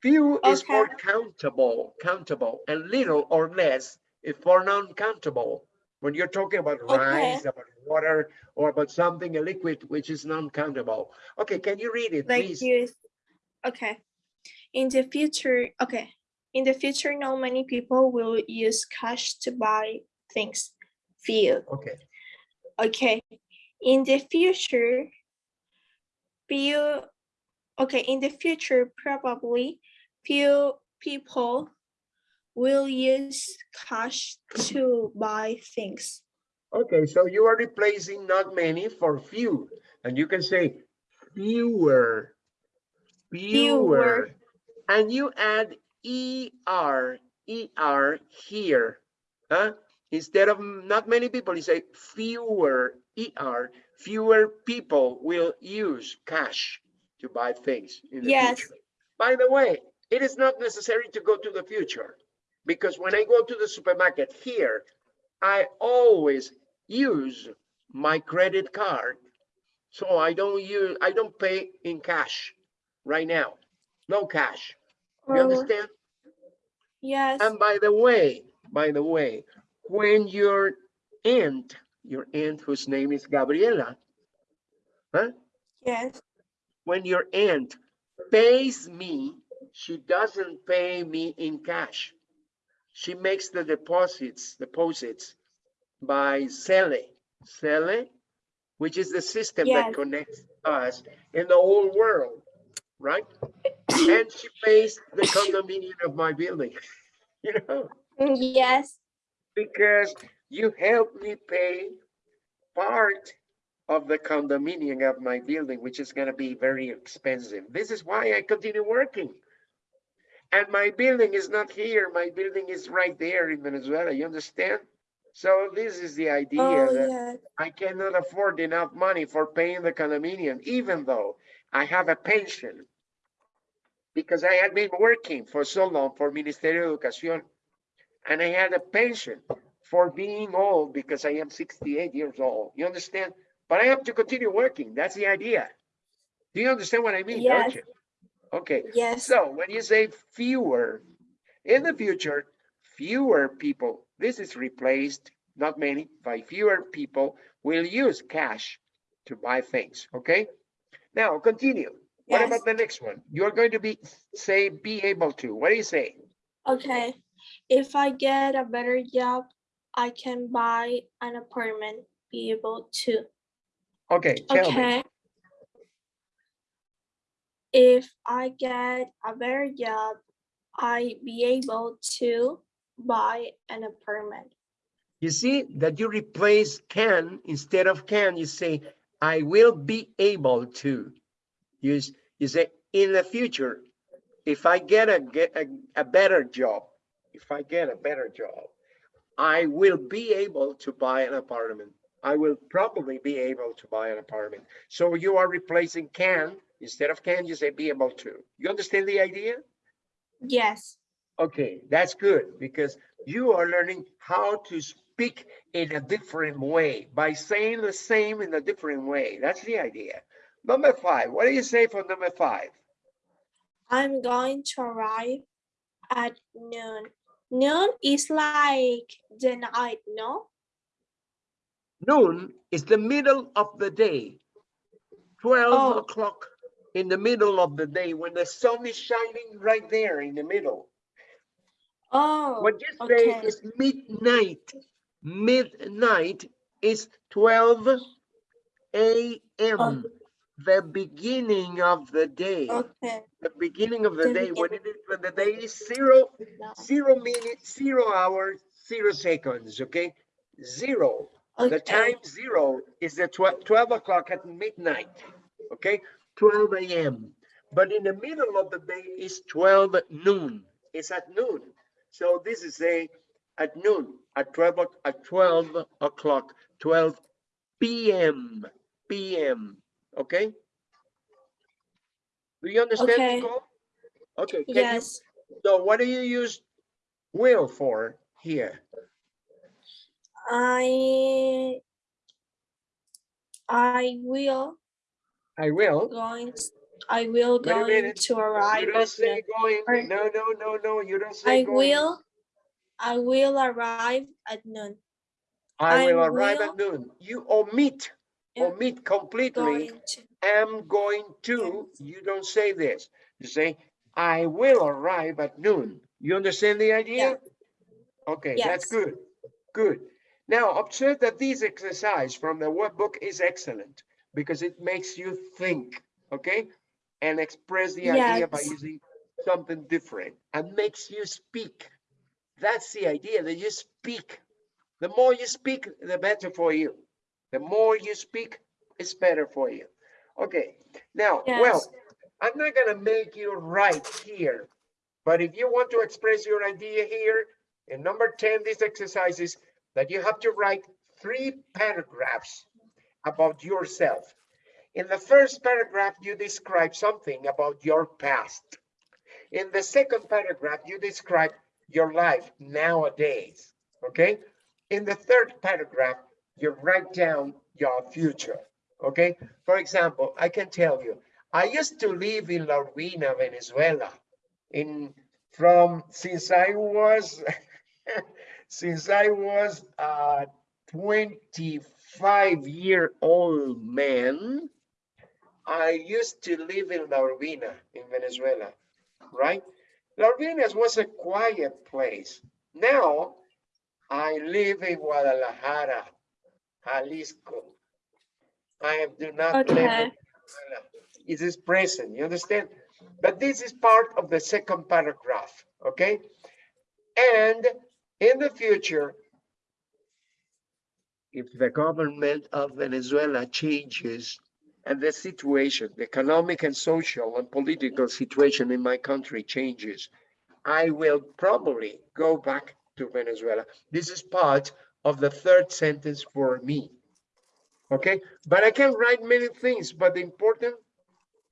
A: Few is for countable, countable, and little or less is for non-countable. When you're talking about
B: Okay.
A: rice, about water, or about something, a liquid, which is non-countable. Okay, can you read it,
B: like
A: please?
B: you, okay. In the future, okay. In the future, not many people will use cash to buy things. Few.
A: Okay,
B: Okay, in the future, few, okay, in the future, probably few people will use cash to buy things.
A: okay, so you are replacing not many for few, and you can say fewer, fewer, and you add er, er here, huh? Instead of not many people, you say fewer, er, fewer people will use cash to buy things in the
B: Yes.
A: future. By the way, it is not necessary to go to the future because when I go to the supermarket here, I always use my credit card. So I don't use, I don't pay in cash right now. No cash. You
B: Oh,
A: understand?
B: Yes,
A: And by the way, by the way, when your aunt, your aunt whose name is Gabriela, huh?
B: yes,
A: When your aunt pays me, she doesn't pay me in cash. She makes the deposits, deposits by Zelle, Zelle, which is the system that connects us in the whole world, right? And she pays the condominium of my building, you know?
B: mm, yes,
A: because you helped me pay part of the condominium of my building, which is gonna be very expensive. This is why I continue working. And my building is not here, my building is right there in Venezuela, you understand? So this is the idea
B: oh,
A: that
B: yes,
A: I cannot afford enough money for paying the condominium, even though I have a pension. Because I had been working for so long for Ministerio de Educación. And I had a pension for being old because I am 68 years old. You understand? But I have to continue working. That's the idea. Do you understand what I mean? Don't
B: Yes.
A: you? Okay.
B: yes,
A: So when you say fewer, in the future, fewer people, this is replaced, not many, by fewer people will use cash to buy things, okay? Now, continue. What
B: yes.
A: about the next one? You're going to be, say, be able to, what do you say?
B: Okay, if I get a better job, I can buy an apartment, be able to.
A: Okay, tell me.
B: Okay. If I get a better job, I be able to buy an apartment.
A: You see that you replace can instead of can, you say, I will be able to. You, you say, in the future, if I get a, get a, a better job, if I get a better job, I will be able to buy an apartment. I will probably be able to buy an apartment. So you are replacing can, instead of can, you say be able to. You understand the idea?
B: Yes,
A: Okay, that's good because you are learning how to speak in a different way by saying the same in a different way. That's the idea. Number five, what do you say for number five?
B: I'm going to arrive at noon. Noon is like the night, no?
A: Noon is the middle of the day. 12
B: Oh.
A: o'clock in the middle of the day when the sun is shining right there in the middle.
B: Oh,
A: What you say
B: okay.
A: is midnight. Midnight is twelve AM, oh. The beginning of the day.
B: okay.
A: The beginning of the
B: The
A: day, when it is, when the day is zero, zero minutes, zero hours, zero seconds, okay? Zero. The time zero is the twelve, twelve o'clock at midnight, okay? Twelve AM. But in the middle of the day is twelve noon. It's at noon. So this is a at noon, at twelve, at twelve o'clock, twelve PM, PM, okay? Do you understand,
B: Okay.
A: Nicole? Okay, can you
B: Yes.
A: so what do you use will for here?
B: I I will
A: I will.
B: going I will going to
A: You
B: arrive
A: don't
B: at
A: say
B: noon.
A: going.
B: or-
A: No, no, no, no, you don't say
B: I
A: going.
B: will I will arrive at noon.
A: I
B: I
A: will arrive at noon. You omit. Omit completely. am going to, you don't say this. You say, I will arrive at noon. You understand the idea? Okay, that's good, good. Now, observe that this exercise from the workbook is excellent because it makes you think, okay? And express the idea by using something different and makes you speak. That's the idea, that you speak. The more you speak, the better for you. The more you speak, it's better for you. Okay, now, well. I'm not gonna make you write here, but if you want to express your idea here, in number 10, this exercise is that you have to write three paragraphs about yourself. In the first paragraph, you describe something about your past. In the second paragraph, you describe your life nowadays, okay? In the third paragraph, you write down your future, okay? For example, I can tell you, I used to live in La Urbina, Venezuela, in from since I was since I was a 25 year old man. I used to live in La Urbina in Venezuela, right? La Urbina was a quiet place. Now I live in Guadalajara, Jalisco. I do not live in
B: Okay.
A: Venezuela. It is present, you understand? But this is part of the second paragraph, okay? And in the future, if the government of Venezuela changes and the situation, the economic and social and political situation in my country changes, I will probably go back to Venezuela. This is part of the third sentence for me. Okay, but I can write many things, but the important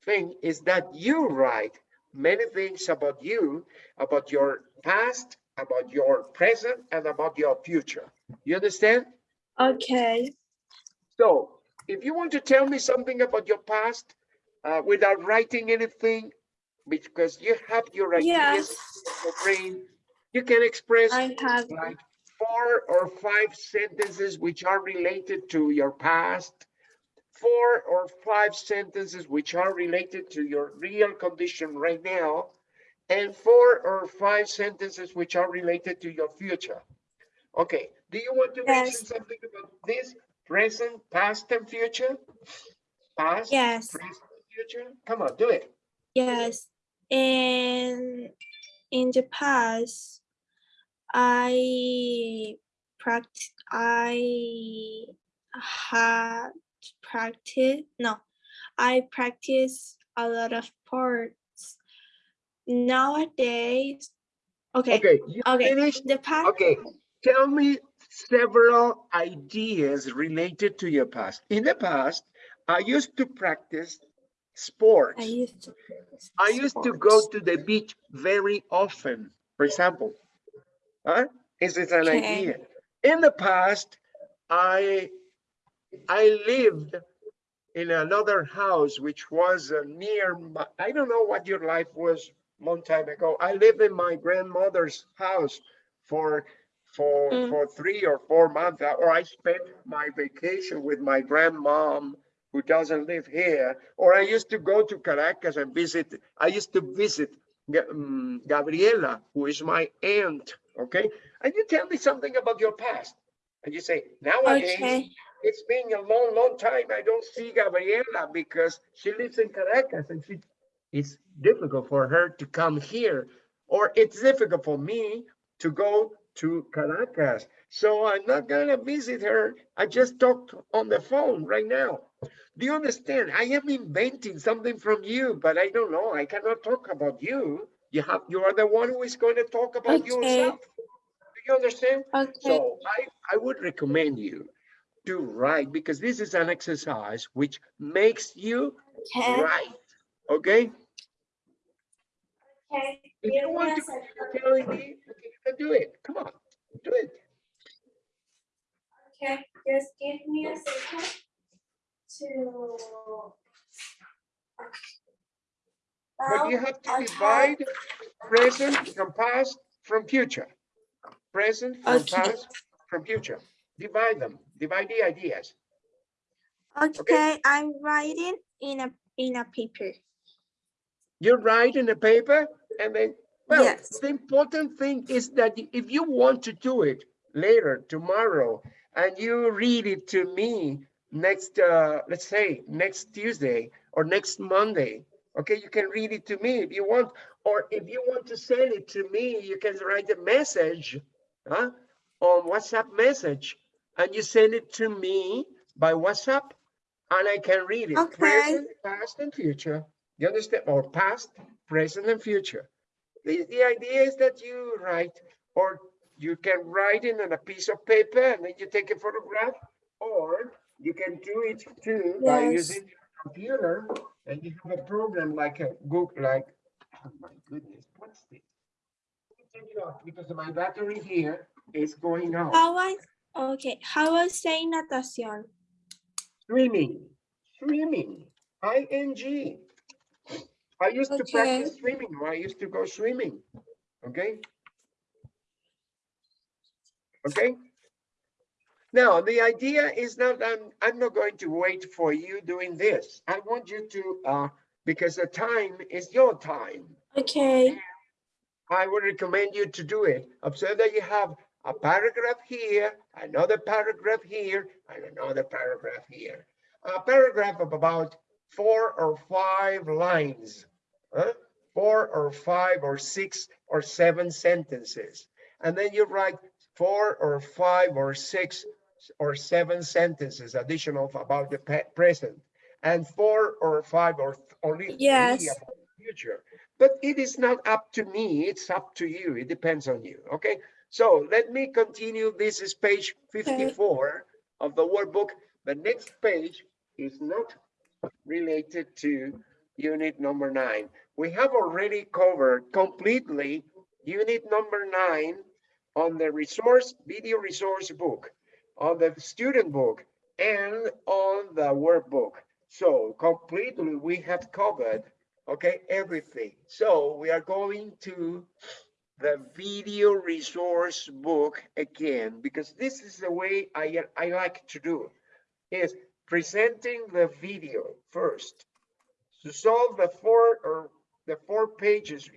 A: thing is that you write many things about you, about your past, about your present, and about your future. You understand?
B: Okay.
A: So if you want to tell me something about your past uh, without writing anything, because you have your ideas
B: Yes.
A: in your brain, you can express
B: I have
A: like four or five sentences which are related to your past, four or five sentences which are related to your real condition right now, and four or five sentences which are related to your future. Okay, do you want to mention something about this? Present, past, and future? Past,
B: yes.
A: present, future? Come on, do it.
B: Yes, and in the past, I practice. I had practice. No, I practice a lot of sports. Nowadays, okay,
A: Okay,
B: okay.
A: finished?
B: the past.
A: Okay, tell me several ideas related to your past. In the past, I used to practice sports.
B: I used to. practice
A: I used to go to the beach very often, for example. Huh? Is it an
B: Okay.
A: idea? In the past, I I lived in another house which was near my, I don't know what your life was long time ago. I lived in my grandmother's house for for
B: Mm.
A: for three or four months, or I spent my vacation with my grandmom who doesn't live here, or I used to go to Caracas and visit. I used to visit um, Gabriela, who is my aunt, okay? And you tell me something about your past. And you say, nowadays,
B: Okay.
A: it's been a long, long time. I don't see Gabriela because she lives in Caracas and she, it's difficult for her to come here. Or it's difficult for me to go to Caracas. So I'm not gonna visit her. I just talked on the phone right now. Do you understand? I am inventing something from you, but I don't know. I cannot talk about you. You have, you are the one who is going to talk about
B: Okay.
A: yourself. Do you understand?
B: Okay.
A: So I, I would recommend you to write because this is an exercise which makes you
B: Okay.
A: write, okay?
B: Okay.
A: If you want to continue telling me, you can do it. Come on, do it.
B: Okay, just give me a second to.
A: But you have to divide present from past from future. Present from
B: Okay.
A: past from future. Divide them, divide the ideas.
B: Okay, I'm writing in a, in a paper.
A: You write in a paper and then, well,
B: Yes.
A: the important thing is that if you want to do it later, tomorrow, and you read it to me next, uh, let's say, next Tuesday or next Monday, okay, you can read it to me if you want, or if you want to send it to me, you can write a message, huh, on WhatsApp message, and you send it to me by WhatsApp, and I can read it,
B: Okay.
A: present, past, and future. You understand? Or past, present, and future. The, the idea is that you write, or you can write it on a piece of paper and then you take a photograph, or you can do it too by using your computer and you have a program like a Google, like, oh my goodness, what's this? Let me turn it off Because my battery here is going out.
B: How I, okay, how I say natación?
A: Swimming, swimming, ing. I used to practice swimming. I used to go swimming. Okay. Okay. Now, the idea is not, I'm, I'm not going to wait for you doing this. I want you to, uh, because the time is your time.
B: Okay,
A: I would recommend you to do it. Observe that you have a paragraph here, another paragraph here, and another paragraph here. A paragraph of about four or five lines, huh? four or five or six or seven sentences. And then you write four or five or six or seven sentences additional about the present and four or five or only
B: Yes.
A: about the future. But it is not up to me, it's up to you. It depends on you, okay? So let me continue. This is page 54 of the workbook. The next page is not related to unit number nine. We have already covered completely unit number nine on the resource, video resource book, on the student book, and on the workbook. So completely, we have covered, okay, everything. So we are going to the video resource book again, because this is the way I, I like to do, is presenting the video first to solve the four or the four pages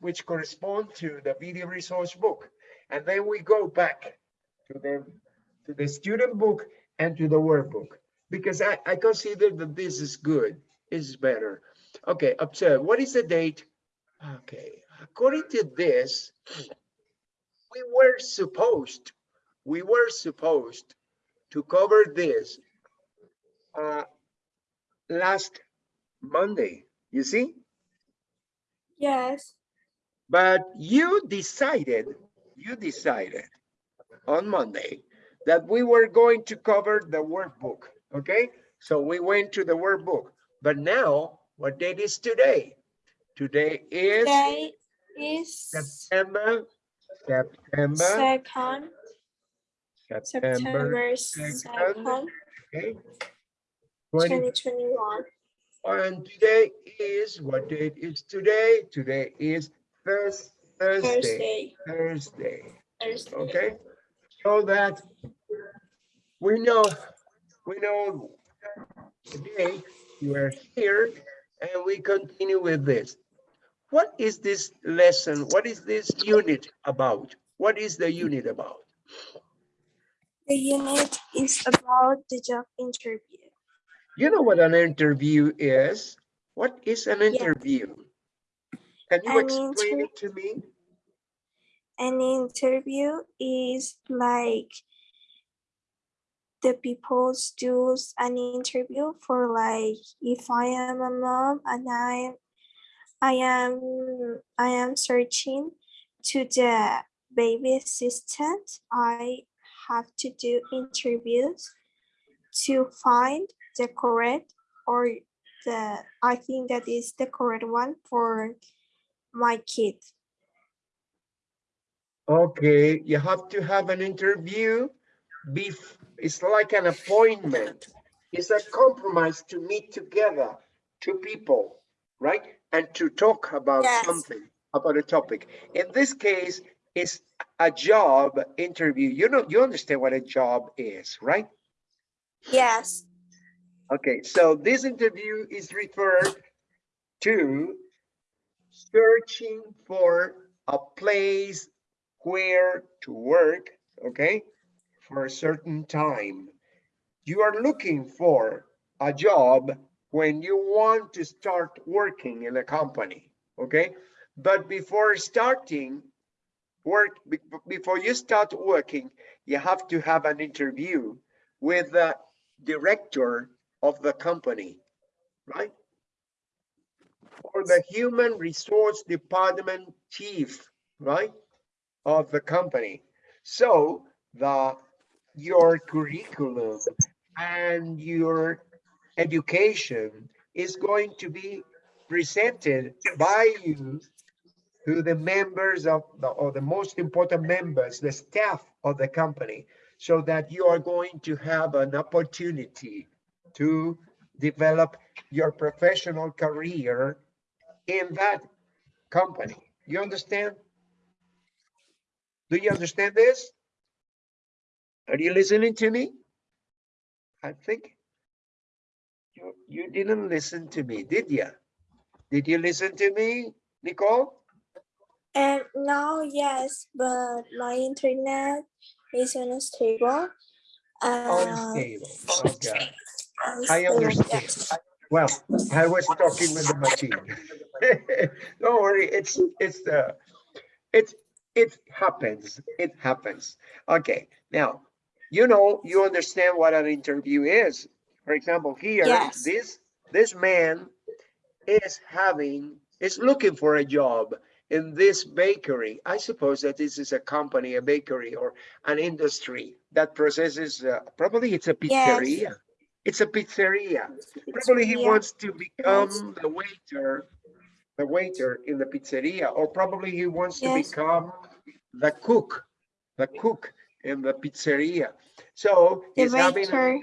A: which correspond to the video resource book. And then we go back to the, to the student book and to the workbook, because I, I consider that this is good, is better. Okay, observe, what is the date? Okay, according to this, we were supposed, we were supposed to cover this uh, last Monday, you see?
B: yes,
A: But you decided, you decided on Monday that we were going to cover the workbook, okay? So we went to the workbook, but now what date is today? Today is
B: today is
A: September, September,
B: second,
A: September,
B: September
A: second,
B: second,
A: okay? 20
B: twenty twenty-one.
A: And today is, what date is today? Today is Thurs- Thursday,
B: Thursday,
A: Thursday,
B: Thursday.
A: okay? So that we know, we know today you are here and we continue with this. what is this lesson? What is this unit about? What is the unit about?
B: The unit is about the job interview.
A: You know what an interview is? What is an interview? Can you
B: An
A: explain it to me?
B: An interview is like the people do an interview for like if I am a mom and I'm I am I am searching to the baby assistant, I have to do interviews to find the correct or the I think that is the correct one for my kid.
A: Okay, you have to have an interview. It's like an appointment. It's a compromise to meet together, two people, right? And to talk about
B: Yes.
A: something, about a topic. In this case, it's a job interview. You know, you understand what a job is, right?
B: Yes.
A: Okay, so this interview is referred to searching for a place where to work, okay, for a certain time. You are looking for a job when you want to start working in a company, okay? But before starting work, before you start working, you have to have an interview with the director of the company, right? Or the human resource department chief, right? Of the company. So the, your curriculum and your education is going to be presented by you to the members of the, or the most important members, the staff of the company, so that you are going to have an opportunity to develop your professional career in that company. You understand? Do you understand this? Are you listening to me? I think you, you didn't listen to me, did you? Did you listen to me, Nicole?
B: And now, yes, but my internet is unstable. Um,
A: Unstable. Okay. I understand. Well, I was talking with the machine. Don't worry, it's, it's the, it's, it happens, it happens. Okay, now, you know, you understand what an interview is. For example, here,
B: Yes.
A: this, this man is having, is looking for a job in this bakery. I suppose that this is a company, a bakery or an industry that processes, uh, probably it's a
B: Yes.
A: pizzeria. It's a pizzeria. Probably he wants to become the waiter, the waiter in the pizzeria, or probably he wants to become the cook, the cook in the pizzeria. So he's having an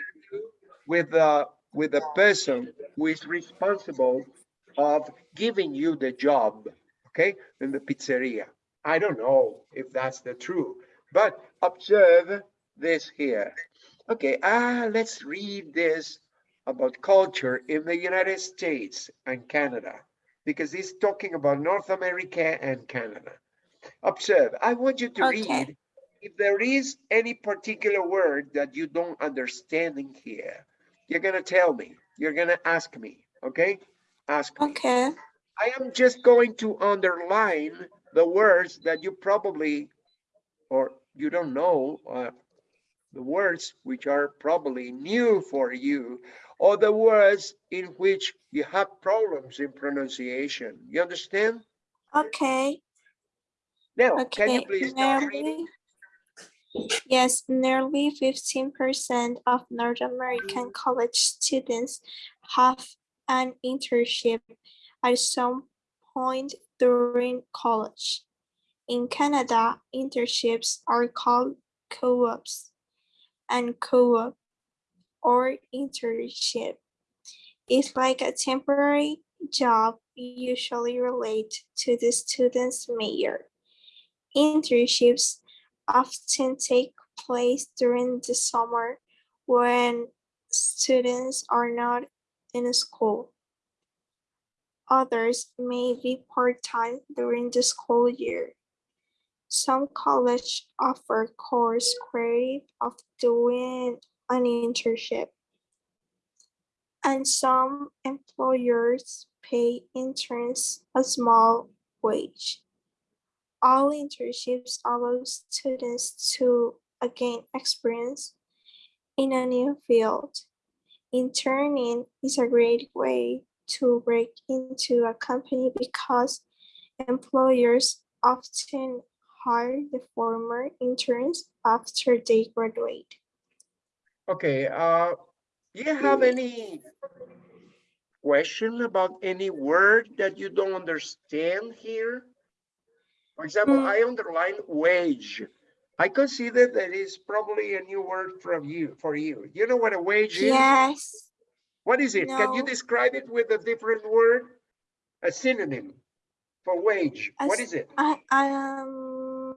A: with the, with the person who is responsible of giving you the job, okay, in the pizzeria. I don't know if that's the true, but observe this here. Okay, ah, let's read this about culture in the United States and Canada, because he's talking about North America and Canada. Observe, I want you to
B: Okay.
A: read if there is any particular word that you don't understand in here, you're gonna tell me, you're gonna ask me, okay? Ask me.
B: okay,
A: I am just going to underline the words that you probably, or you don't know, uh, the words which are probably new for you, or the words in which you have problems in pronunciation. You understand?
B: okay,
A: Now, can you
B: okay.
A: please?
B: Nearly, yes, nearly fifteen percent of North American college students have an internship at some point during college. In Canada, internships are called co-ops and co-op or internship is like a temporary job usually related to the student's major. Internships often take place during the summer when students are not in school. Others may be part-time during the school year. Some college offer course credit of doing an internship. And some employers pay interns a small wage. All internships allow students to gain experience in a new field. Interning is a great way to break into a company because employers often hire the former interns after they graduate.
A: Okay, uh, do you have any question about any word that you don't understand here? For example,
B: Mm.
A: I underline wage. I consider that is probably a new word from you, for you. You know what a wage is?
B: Yes,
A: What is it? Can you describe it with a different word? A synonym for wage. What is it?
B: I, I um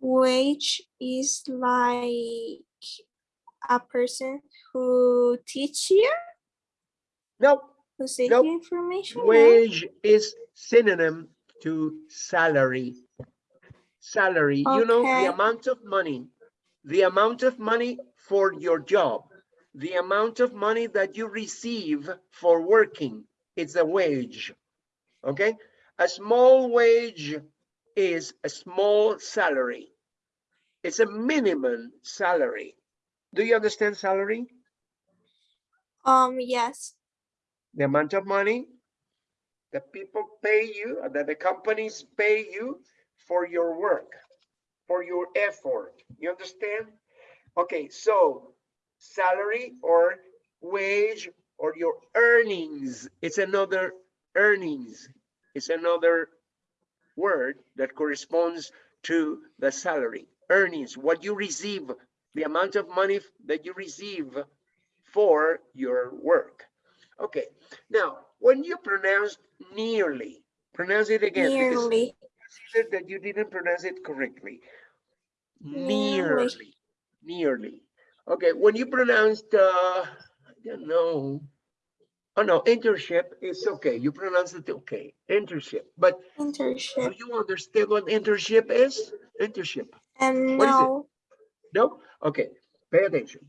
B: wage is like a person who teach you,
A: No,
B: who send
A: Nope.
B: information. no?
A: Wage is synonym to salary. Salary, you know, the amount of money, the amount of money for your job, the amount of money that you receive for working, it's a wage. Okay? A small wage is a small salary. It's a minimum salary. Do you understand salary?
B: Um, yes,
A: the amount of money that people pay you, uh, that the companies pay you for your work, for your effort. You understand? Okay, so salary or wage or your earnings, it's another earnings. It's another word that corresponds to the salary, earnings, what you receive, the amount of money that you receive for your work. Okay, now, when you pronounce nearly, pronounce it again.
B: nearly,
A: consider that you didn't pronounce it correctly.
B: Nearly.
A: Nearly, nearly. Okay, when you pronounced, uh, I don't know. Oh, no, internship is okay. You pronounce it okay, internship. But
B: internship.
A: do you understand what internship is? Internship.
B: and
A: What is it?
B: no,
A: No? Okay, pay attention.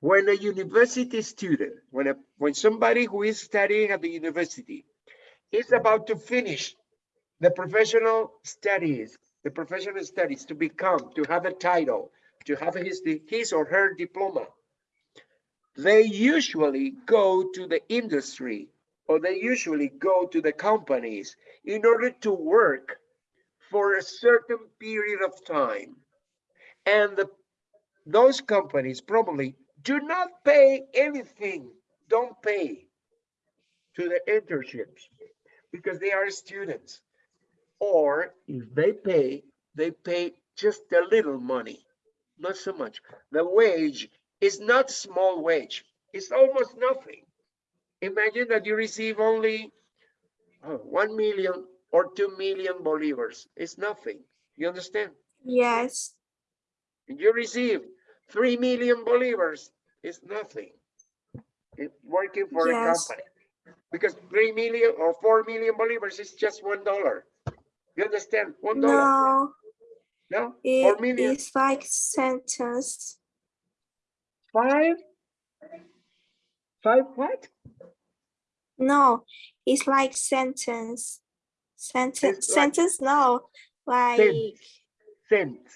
A: When a university student, when a when somebody who is studying at the university is about to finish the professional studies, the professional studies to become, to have a title, to have his his or her diploma, they usually go to the industry or they usually go to the companies in order to work for a certain period of time. And the those companies probably do not pay anything, don't pay to the internships because they are students. Or if they pay, they pay just a little money, not so much. The wage is not small wage, it's almost nothing. Imagine that you receive only uh, 1 million or 2 million bolivars, it's nothing. You understand?
B: yes,
A: you receive three million bolivars, is nothing. It working for a company. Because three million or four million bolivars is just one dollar. You understand? One dollar,
B: no,
A: no? Four
B: it
A: million,
B: is like sentence,
A: five? Five what?
B: no, it's like sentence, sentence,
A: It's like-
B: sentence, no, like
A: Cents,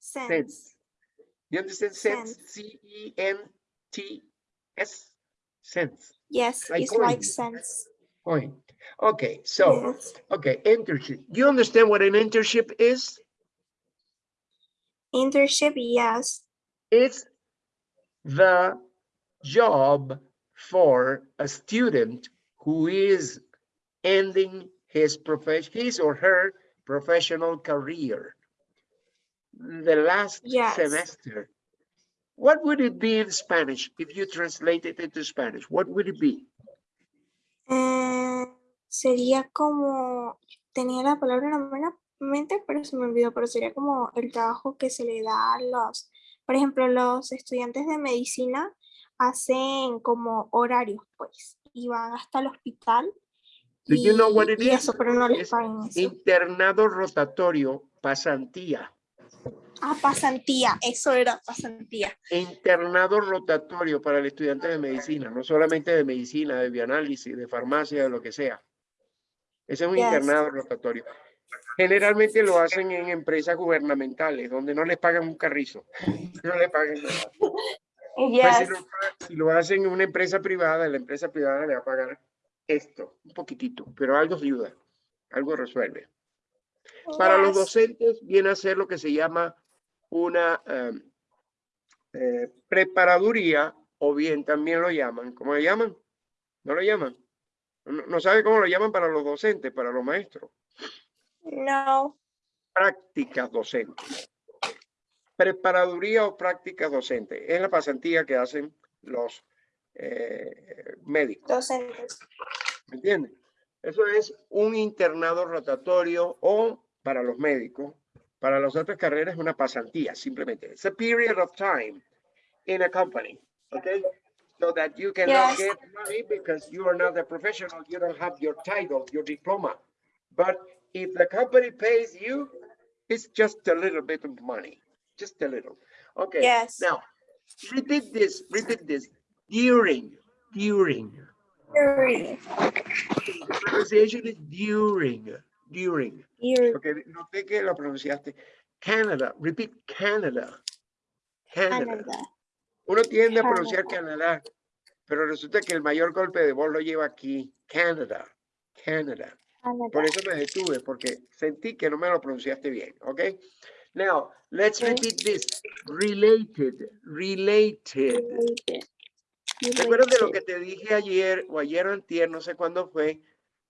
B: sense,
A: cents. You understand? Cents. C E N T S, cents,
B: yes,
A: like
B: it's like sense,
A: point. Okay, so,
B: yes,
A: okay, internship. You understand what an internship is?
B: internship, yes,
A: It's the job for a student who is ending his profession, his or her professional career. The last
B: Yes.
A: semester. What would it be in Spanish if you translate it into Spanish? What would it be?
B: Eh, sería como, tenía la palabra en la mente, pero se me olvidó, pero sería como el trabajo que se le da a los, por ejemplo, los estudiantes de medicina hacen como horarios, pues, y van hasta el hospital.
A: Do you know
B: y-
A: what it
B: y
A: is?
B: eso, pero no les
A: Es
B: pagan eso.
A: Internado rotatorio, pasantía.
B: Ah, pasantía, eso era pasantía.
A: Internado rotatorio para el estudiante de medicina, no solamente de medicina, de bioanálisis, de farmacia, de lo que sea. Ese es un
B: Yes.
A: internado rotatorio. Generalmente lo hacen en empresas gubernamentales, donde no les pagan un carrizo. No le pagan nada. Pues si,
B: Yes.
A: lo, si lo hacen en una empresa privada, la empresa privada le va a pagar esto, un poquitito, pero algo ayuda, algo resuelve. Para los docentes viene a ser lo que se llama una em, eh, preparaduría o bien también lo llaman, ¿cómo lo llaman? ¿No lo llaman? No, no sabe cómo lo llaman para los docentes, para los maestros.
B: No.
A: Prácticas docentes. Preparaduría o prácticas docentes. Es la pasantía que hacen los eh, médicos.
B: Docentes.
A: ¿Me entiendes? Eso es un internado rotatorio o para los médicos. Para las otras carreras es una pasantía, simplemente. It's a period of time in a company, okay? So that you cannot
B: Yes.
A: get money because you are not a professional, you don't have your title, your diploma. But if the company pays you, it's just a little bit of money, just a little. Okay,
B: Yes.
A: now, repeat this, repeat this. During, during.
B: During.
A: The pronunciation is during, during.
B: During.
A: Porque noté que lo pronunciaste. Canada, repeat Canada. Canada.
B: Canada.
A: Uno tiende a pronunciar Canadá, pero resulta que el mayor golpe de voz lo lleva aquí. Canada, Canada.
B: Canada.
A: Por eso me detuve, porque sentí que no me lo pronunciaste bien, ¿ok? Now, let's
B: Okay.
A: repeat this. Related, related.
B: Related.
A: ¿Recuerdas de lo que te dije ayer o ayer o antier, no sé cuándo fue,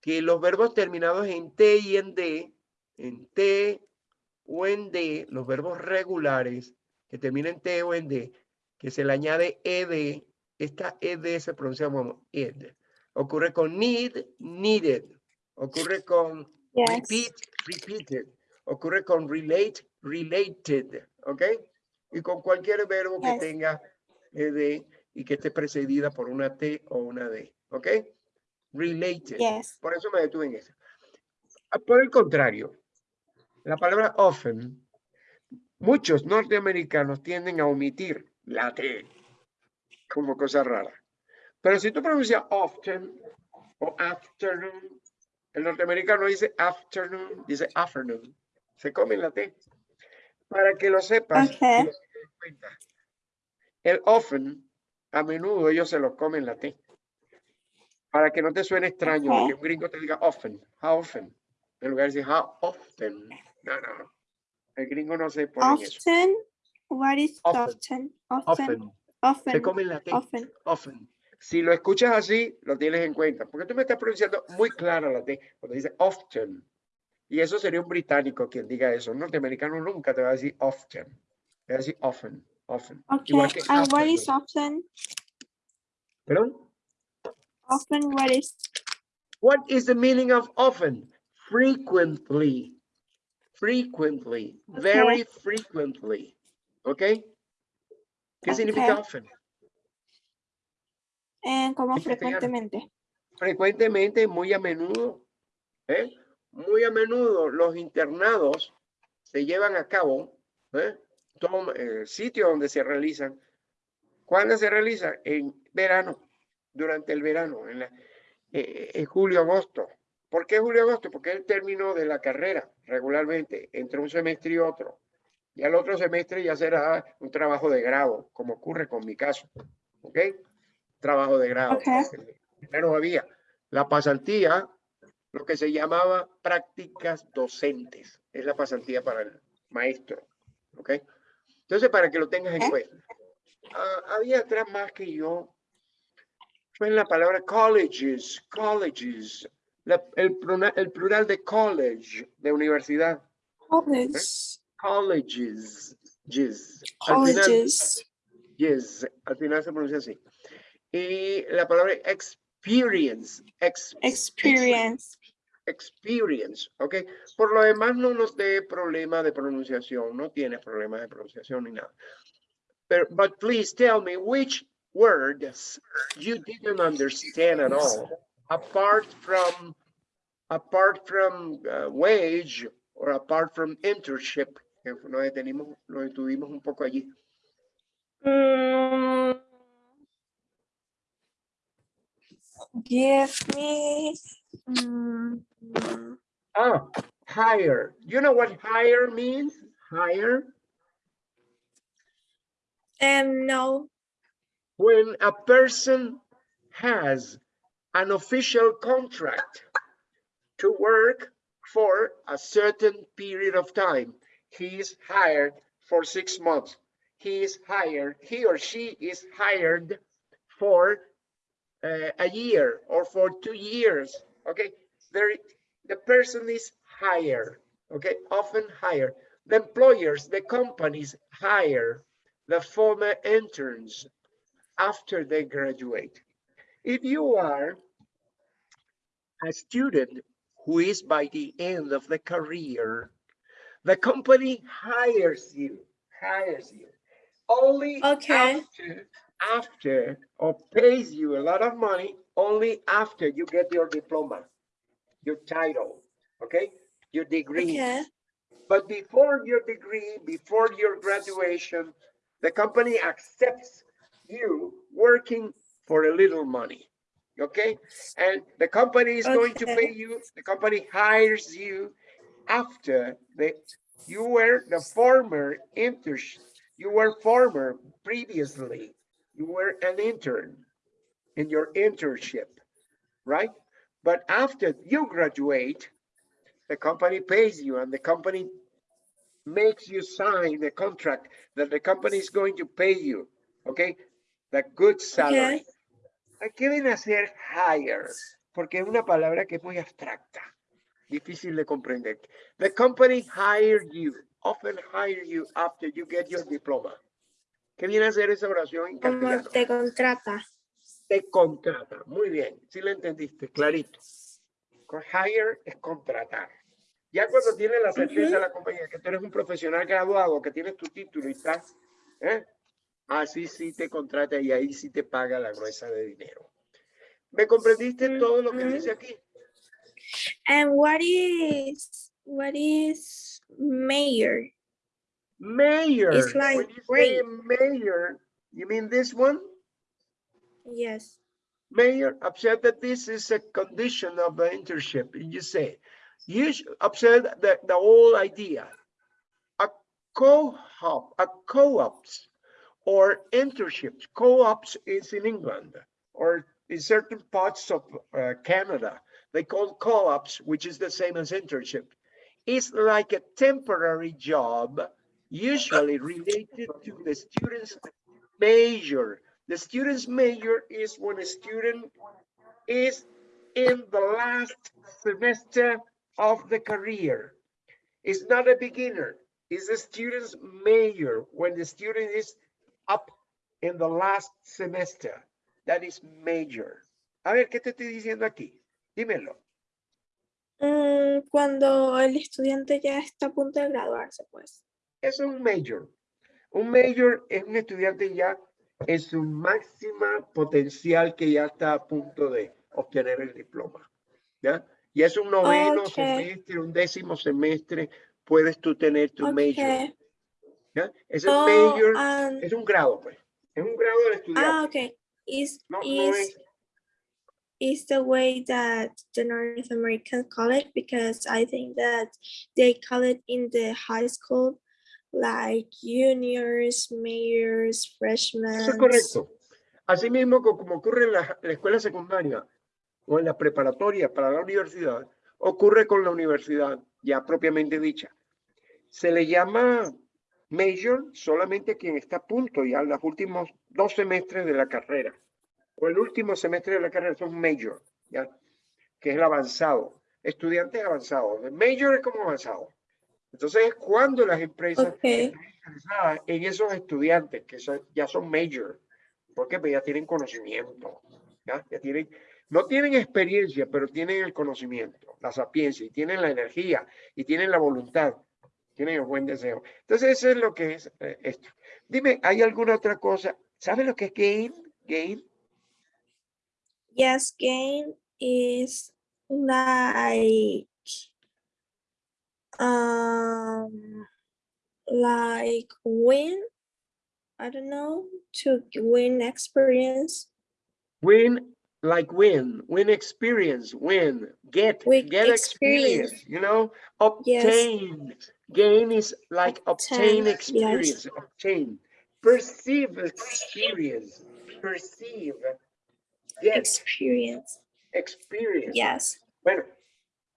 A: que los verbos terminados en T y en D, en T o en D, los verbos regulares que terminan en T o en D, que se le añade ed, esta ed se pronuncia como ed. Ocurre con need, needed. Ocurre con
B: Yes.
A: repeat, repeated. Ocurre con relate, related. ¿Ok? Y con cualquier verbo que tenga ed y que esté precedida por una T o una D. ¿Ok? Related.
B: Yes.
A: Por eso me detuve en eso. Ah, Por el contrario, la palabra often, muchos norteamericanos tienden a omitir la T como cosa rara. Pero si tú pronuncias often o afternoon, el norteamericano dice afternoon, dice afternoon. Se come la T. Para que lo sepas, y
B: Ok.
A: lo tengas en cuenta. El often, a menudo ellos se lo comen la T. Para que no te suene extraño que un gringo te diga often, how often, en lugar de decir how often. No, no, no. El gringo no se pone en eso.
B: Often. What is
A: Often.
B: often? Often.
A: Often. Se
B: Often.
A: comen la T.
B: Often.
A: Often. Si lo escuchas así, lo tienes en cuenta. Porque tú me estás pronunciando muy clara la T. Cuando dice often. Y eso sería un británico quien diga eso. Un norteamericano nunca te va a decir often. Te va a decir often. Often.
B: Okay.
A: Igual que
B: And what is often?
A: ¿Perdón?
B: Often what is
A: What is the meaning of often? Frequently. Frequently. Very frequently. ¿Ok? ¿Qué significa
B: Ok.
A: often?
B: eh,
A: castellano.
B: frecuentemente.
A: frecuentemente, muy a menudo, ¿eh? muy a menudo los internados se llevan a cabo, ¿eh? Tom- eh, sitio donde se realizan. ¿Cuándo se realiza? En verano, durante el verano, en, la- eh, en julio, agosto. ¿Por qué julio, agosto? Porque es el término de la carrera, regularmente, entre un semestre y otro. Y al otro semestre ya será un trabajo de grado, como ocurre con mi caso. ¿Ok? Trabajo de grado.
B: Ok.
A: Primero había la pasantía, lo que se llamaba prácticas docentes. Es la pasantía para el maestro. ¿Ok? Entonces, para que lo tengas en cuenta. Ah, había atrás más que yo. Fue en la palabra colleges, colleges. La- el, plural de college, de universidad.
B: Colleges.
A: Colleges. yes. Al final,
B: Colleges.
A: yes, al final se pronuncia así. Y la palabra experience, ex-
B: Experience.
A: experience, ¿ok? Por lo demás no nos dé problema de pronunciación, no tiene problema de pronunciación ni nada. Pero, but please tell me which words you didn't understand at all, apart from, apart from uh, wage or apart from internship, que nos detenimos, nos detuvimos un poco allí.
B: Mm, give me. mm,
A: Ah, hire. You know what hire means? Hire,
B: um, no.
A: When a person has an official contract to work for a certain period of time. He is hired for six months. He is hired, he or she is hired for uh, a year or for two years. Okay, there, the person is hired. Okay, often hired. The employers, the companies hire the former interns after they graduate. If you are a student who is by the end of the career, the company hires you, hires you only
B: Okay.
A: after, after or pays you a lot of money only after you get your diploma, your title, okay, your degree.
B: Okay.
A: But before your degree, before your graduation, the company accepts you working for a little money. Okay? And the company is going to pay you, the company hires you after the you were the former intern, you were former previously, you were an intern in your internship, right? But after you graduate, the company pays you and the company makes you sign the contract that the company is going to pay you, okay? The good salary. ¿Qué viene a ser hire? Porque es una palabra que es muy abstracta, difícil de comprender. The company hired you, often hire you after you get your diploma. ¿Qué viene a ser esa oración en
B: Como
A: castellano?
B: te contrata.
A: te contrata. Muy bien, si lo entendiste, clarito. Con Hire es contratar. Ya cuando tienes la certeza de la compañía que tú eres un profesional graduado, que tienes tu título y estás, ¿eh? Ah, así sí te contrata y ahí sí te paga la gruesa de dinero. ¿Me comprendiste todo lo que dice aquí?
B: And what is what is mayor?
A: Mayor.
B: It's like
A: When you say mayor, you mean this one?
B: Yes.
A: Mayor, observe that this is a condition of the internship. You say, you observe the, the whole idea. A co-op, a co-ops or internships. Co-ops is in England or in certain parts of uh, Canada. They call co-ops, which is the same as internship. It's like a temporary job, usually related to the student's major. The student's major is when a student is in the last semester of the career. It's not a beginner, it's a student's major when the student is up in the last semester. That is major. A ver, ¿qué te estoy diciendo aquí? Dímelo.
B: Mm, cuando el estudiante ya está a punto de graduarse, pues.
A: Es un major. Un major es un estudiante ya en su máxima potencial que ya está a punto de obtener el diploma. ¿Ya? Y es un noveno
B: Ok.
A: semestre, un décimo semestre, puedes tú tener tu major. ¿Ya? Ese
B: Oh,
A: major
B: and-
A: es un grado, pues. Es un grado del estudiante.
B: ah, okay. Is
A: No, no
B: is
A: es,
B: is the way that the North Americans call it because I think that they call it in the high school like juniors, mayors, freshmen.
A: eso es correcto. Así mismo co- como ocurre en la, la escuela secundaria o en la preparatoria para la universidad, ocurre con la universidad ya propiamente dicha. Se le llama major solamente quien está a punto ya en los últimos dos semestres de la carrera. O el último semestre de la carrera un major, ya, que es el avanzado. Estudiantes avanzados. El major es como avanzado. Entonces es cuando las empresas
B: Okay.
A: están interesadas en esos estudiantes que son- ya son major, porque pues ya tienen conocimiento, ya, ya tienen, no tienen experiencia, pero tienen el conocimiento, la sapiencia, y tienen la energía, y tienen la voluntad, tienen el buen deseo. Entonces eso es lo que es eh, esto. Dime, ¿hay alguna otra cosa? ¿Sabes lo que es gain? Gain?
B: Yes, gain is like um like win. I don't know to win experience.
A: Win, like win, win experience, win, get,
B: With
A: get experience,
B: experience.
A: you know?
B: Yes.
A: Obtain. Gain is like obtain
B: Obtain, yes.
A: experience, obtain. Perceive experience, perceive. Get
B: Experience.
A: experience.
B: Yes.
A: Bueno,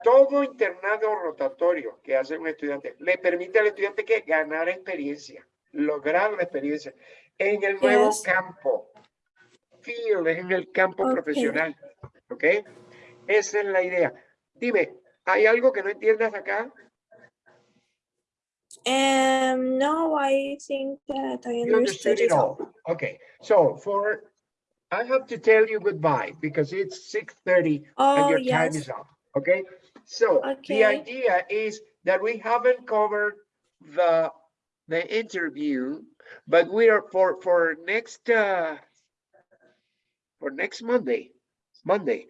A: todo internado rotatorio que hace un estudiante le permite al estudiante que ganar experiencia, lograr la experiencia en el nuevo
B: Yes.
A: campo. Field es en el campo
B: Ok.
A: profesional. ¿Ok? Esa es la idea. Dime, ¿hay algo que no entiendas acá?
B: Um, no, I think that I
A: You understood
B: understood
A: it
B: all.
A: all. Okay, so for, I have to tell you goodbye because it's 6:30 and
B: Oh,
A: your time is up, okay? So the idea is that we haven't covered the, the interview, but we are for, for next, uh, for next Monday, Monday.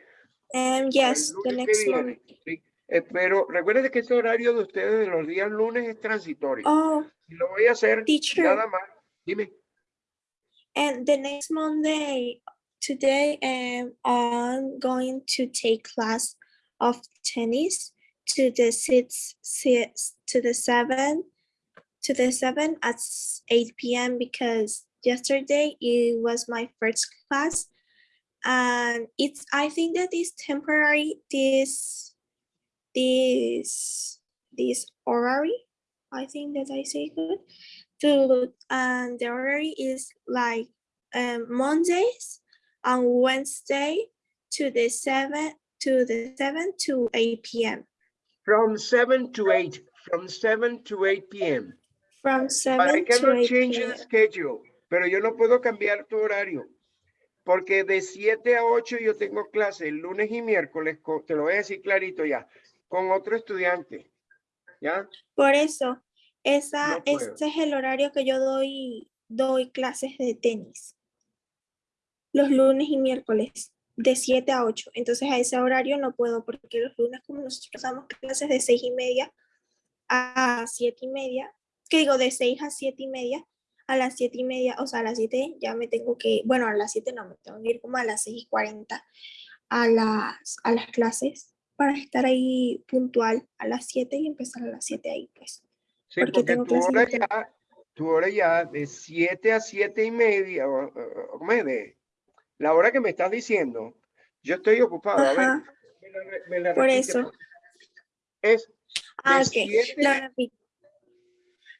B: Um, yes, the next
A: viene, ¿sí? Eh, pero recuerden que ese horario de ustedes de los días lunes es transitorio.
B: Oh,
A: Lo voy a hacer
B: teacher.
A: nada más. Dime.
B: and the next Monday, today, um, I'm going to take class of tennis to the six, six to the seven, to the seven at eight p.m. because yesterday it was my first class, and it's I think that is temporary. This, this, this horary. I think that I say good. To and the horary is like um, Mondays and Wednesday to the seven to the seven to eight p.m.
A: From seven to eight, from seven to eight PM.
B: From
A: But I
B: seven to
A: cannot
B: eight
A: change the schedule, pero yo no puedo cambiar tu horario. Porque de 7 a 8 yo tengo clase el lunes y miércoles, co- te lo voy a decir clarito ya, con otro estudiante. ¿Ya?
B: Por eso, esa,
A: No
B: ese es el horario que yo doy, doy clases de tenis. Los lunes y miércoles, de 7 a 8. Entonces a ese horario no puedo porque los lunes como nosotros damos clases de 6 y media a 7 y media, que digo de 6 a 7 y media, a las 7 y media, o sea, a las 7 ya me tengo que, bueno, a las 7 no, me tengo que ir como a las 6 y 40 a las, a las clases para estar ahí puntual a las 7 y empezar a las 7 ahí, pues.
A: Sí,
B: Porque
A: porque
B: tengo
A: tu hora tu hora ya de 7 a 7 y media, la hora que me estás diciendo, yo estoy ocupado. A ver,
B: Ajá,
A: me la re- me la
B: por eso.
A: Es
B: Ah, ok,
A: siete-.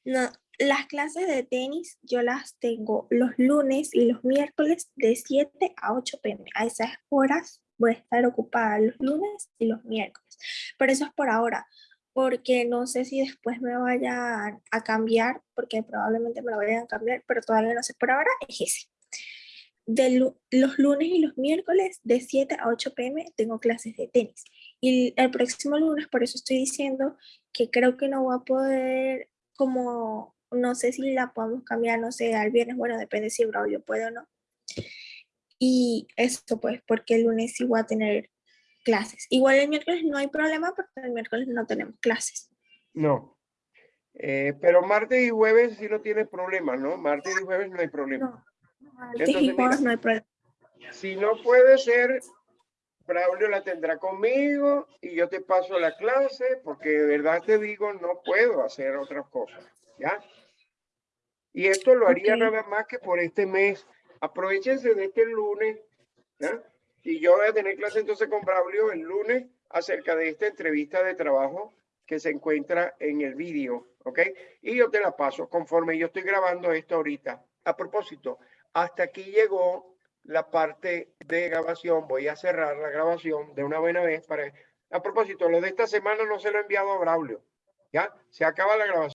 B: No, las clases de tenis yo las tengo los lunes y los miércoles de 7 a 8 pm. A esas horas voy a estar ocupada los lunes y los miércoles. Pero eso es por ahora, porque no sé si después me vayan a cambiar, porque probablemente me lo vayan a cambiar, pero todavía no sé. Por ahora es ese. De los lunes y los miércoles de 7 a 8 pm tengo clases de tenis. Y el próximo lunes, por eso estoy diciendo que creo que no voy a poder, como, no sé si la podemos cambiar, no sé, al viernes, bueno, depende si Braulio puede o no. Y esto pues, porque el lunes sí voy a tener clases. Igual el miércoles no hay problema porque el miércoles no tenemos clases.
A: No. Eh, pero martes y jueves sí no tienes problema, ¿no? Martes y jueves no hay problema.
B: No, martes y
A: mira.
B: jueves no hay problema.
A: Si no puede ser, Braulio la tendrá conmigo y yo te paso la clase porque de verdad te digo, no puedo hacer otras cosas, ¿ya? Y esto lo haría
B: Ok.
A: nada más que por este mes. Aprovechense de este lunes. Y yo voy a tener clase entonces con Braulio el lunes acerca de esta entrevista de trabajo que se encuentra en el vídeo, ¿ok? Y yo te la paso conforme yo estoy grabando esto ahorita. A propósito, hasta aquí llegó la parte de grabación. Voy a cerrar la grabación de una buena vez para... A propósito, lo de esta semana no se lo he enviado a Braulio. ¿Ya? Se acaba la grabación.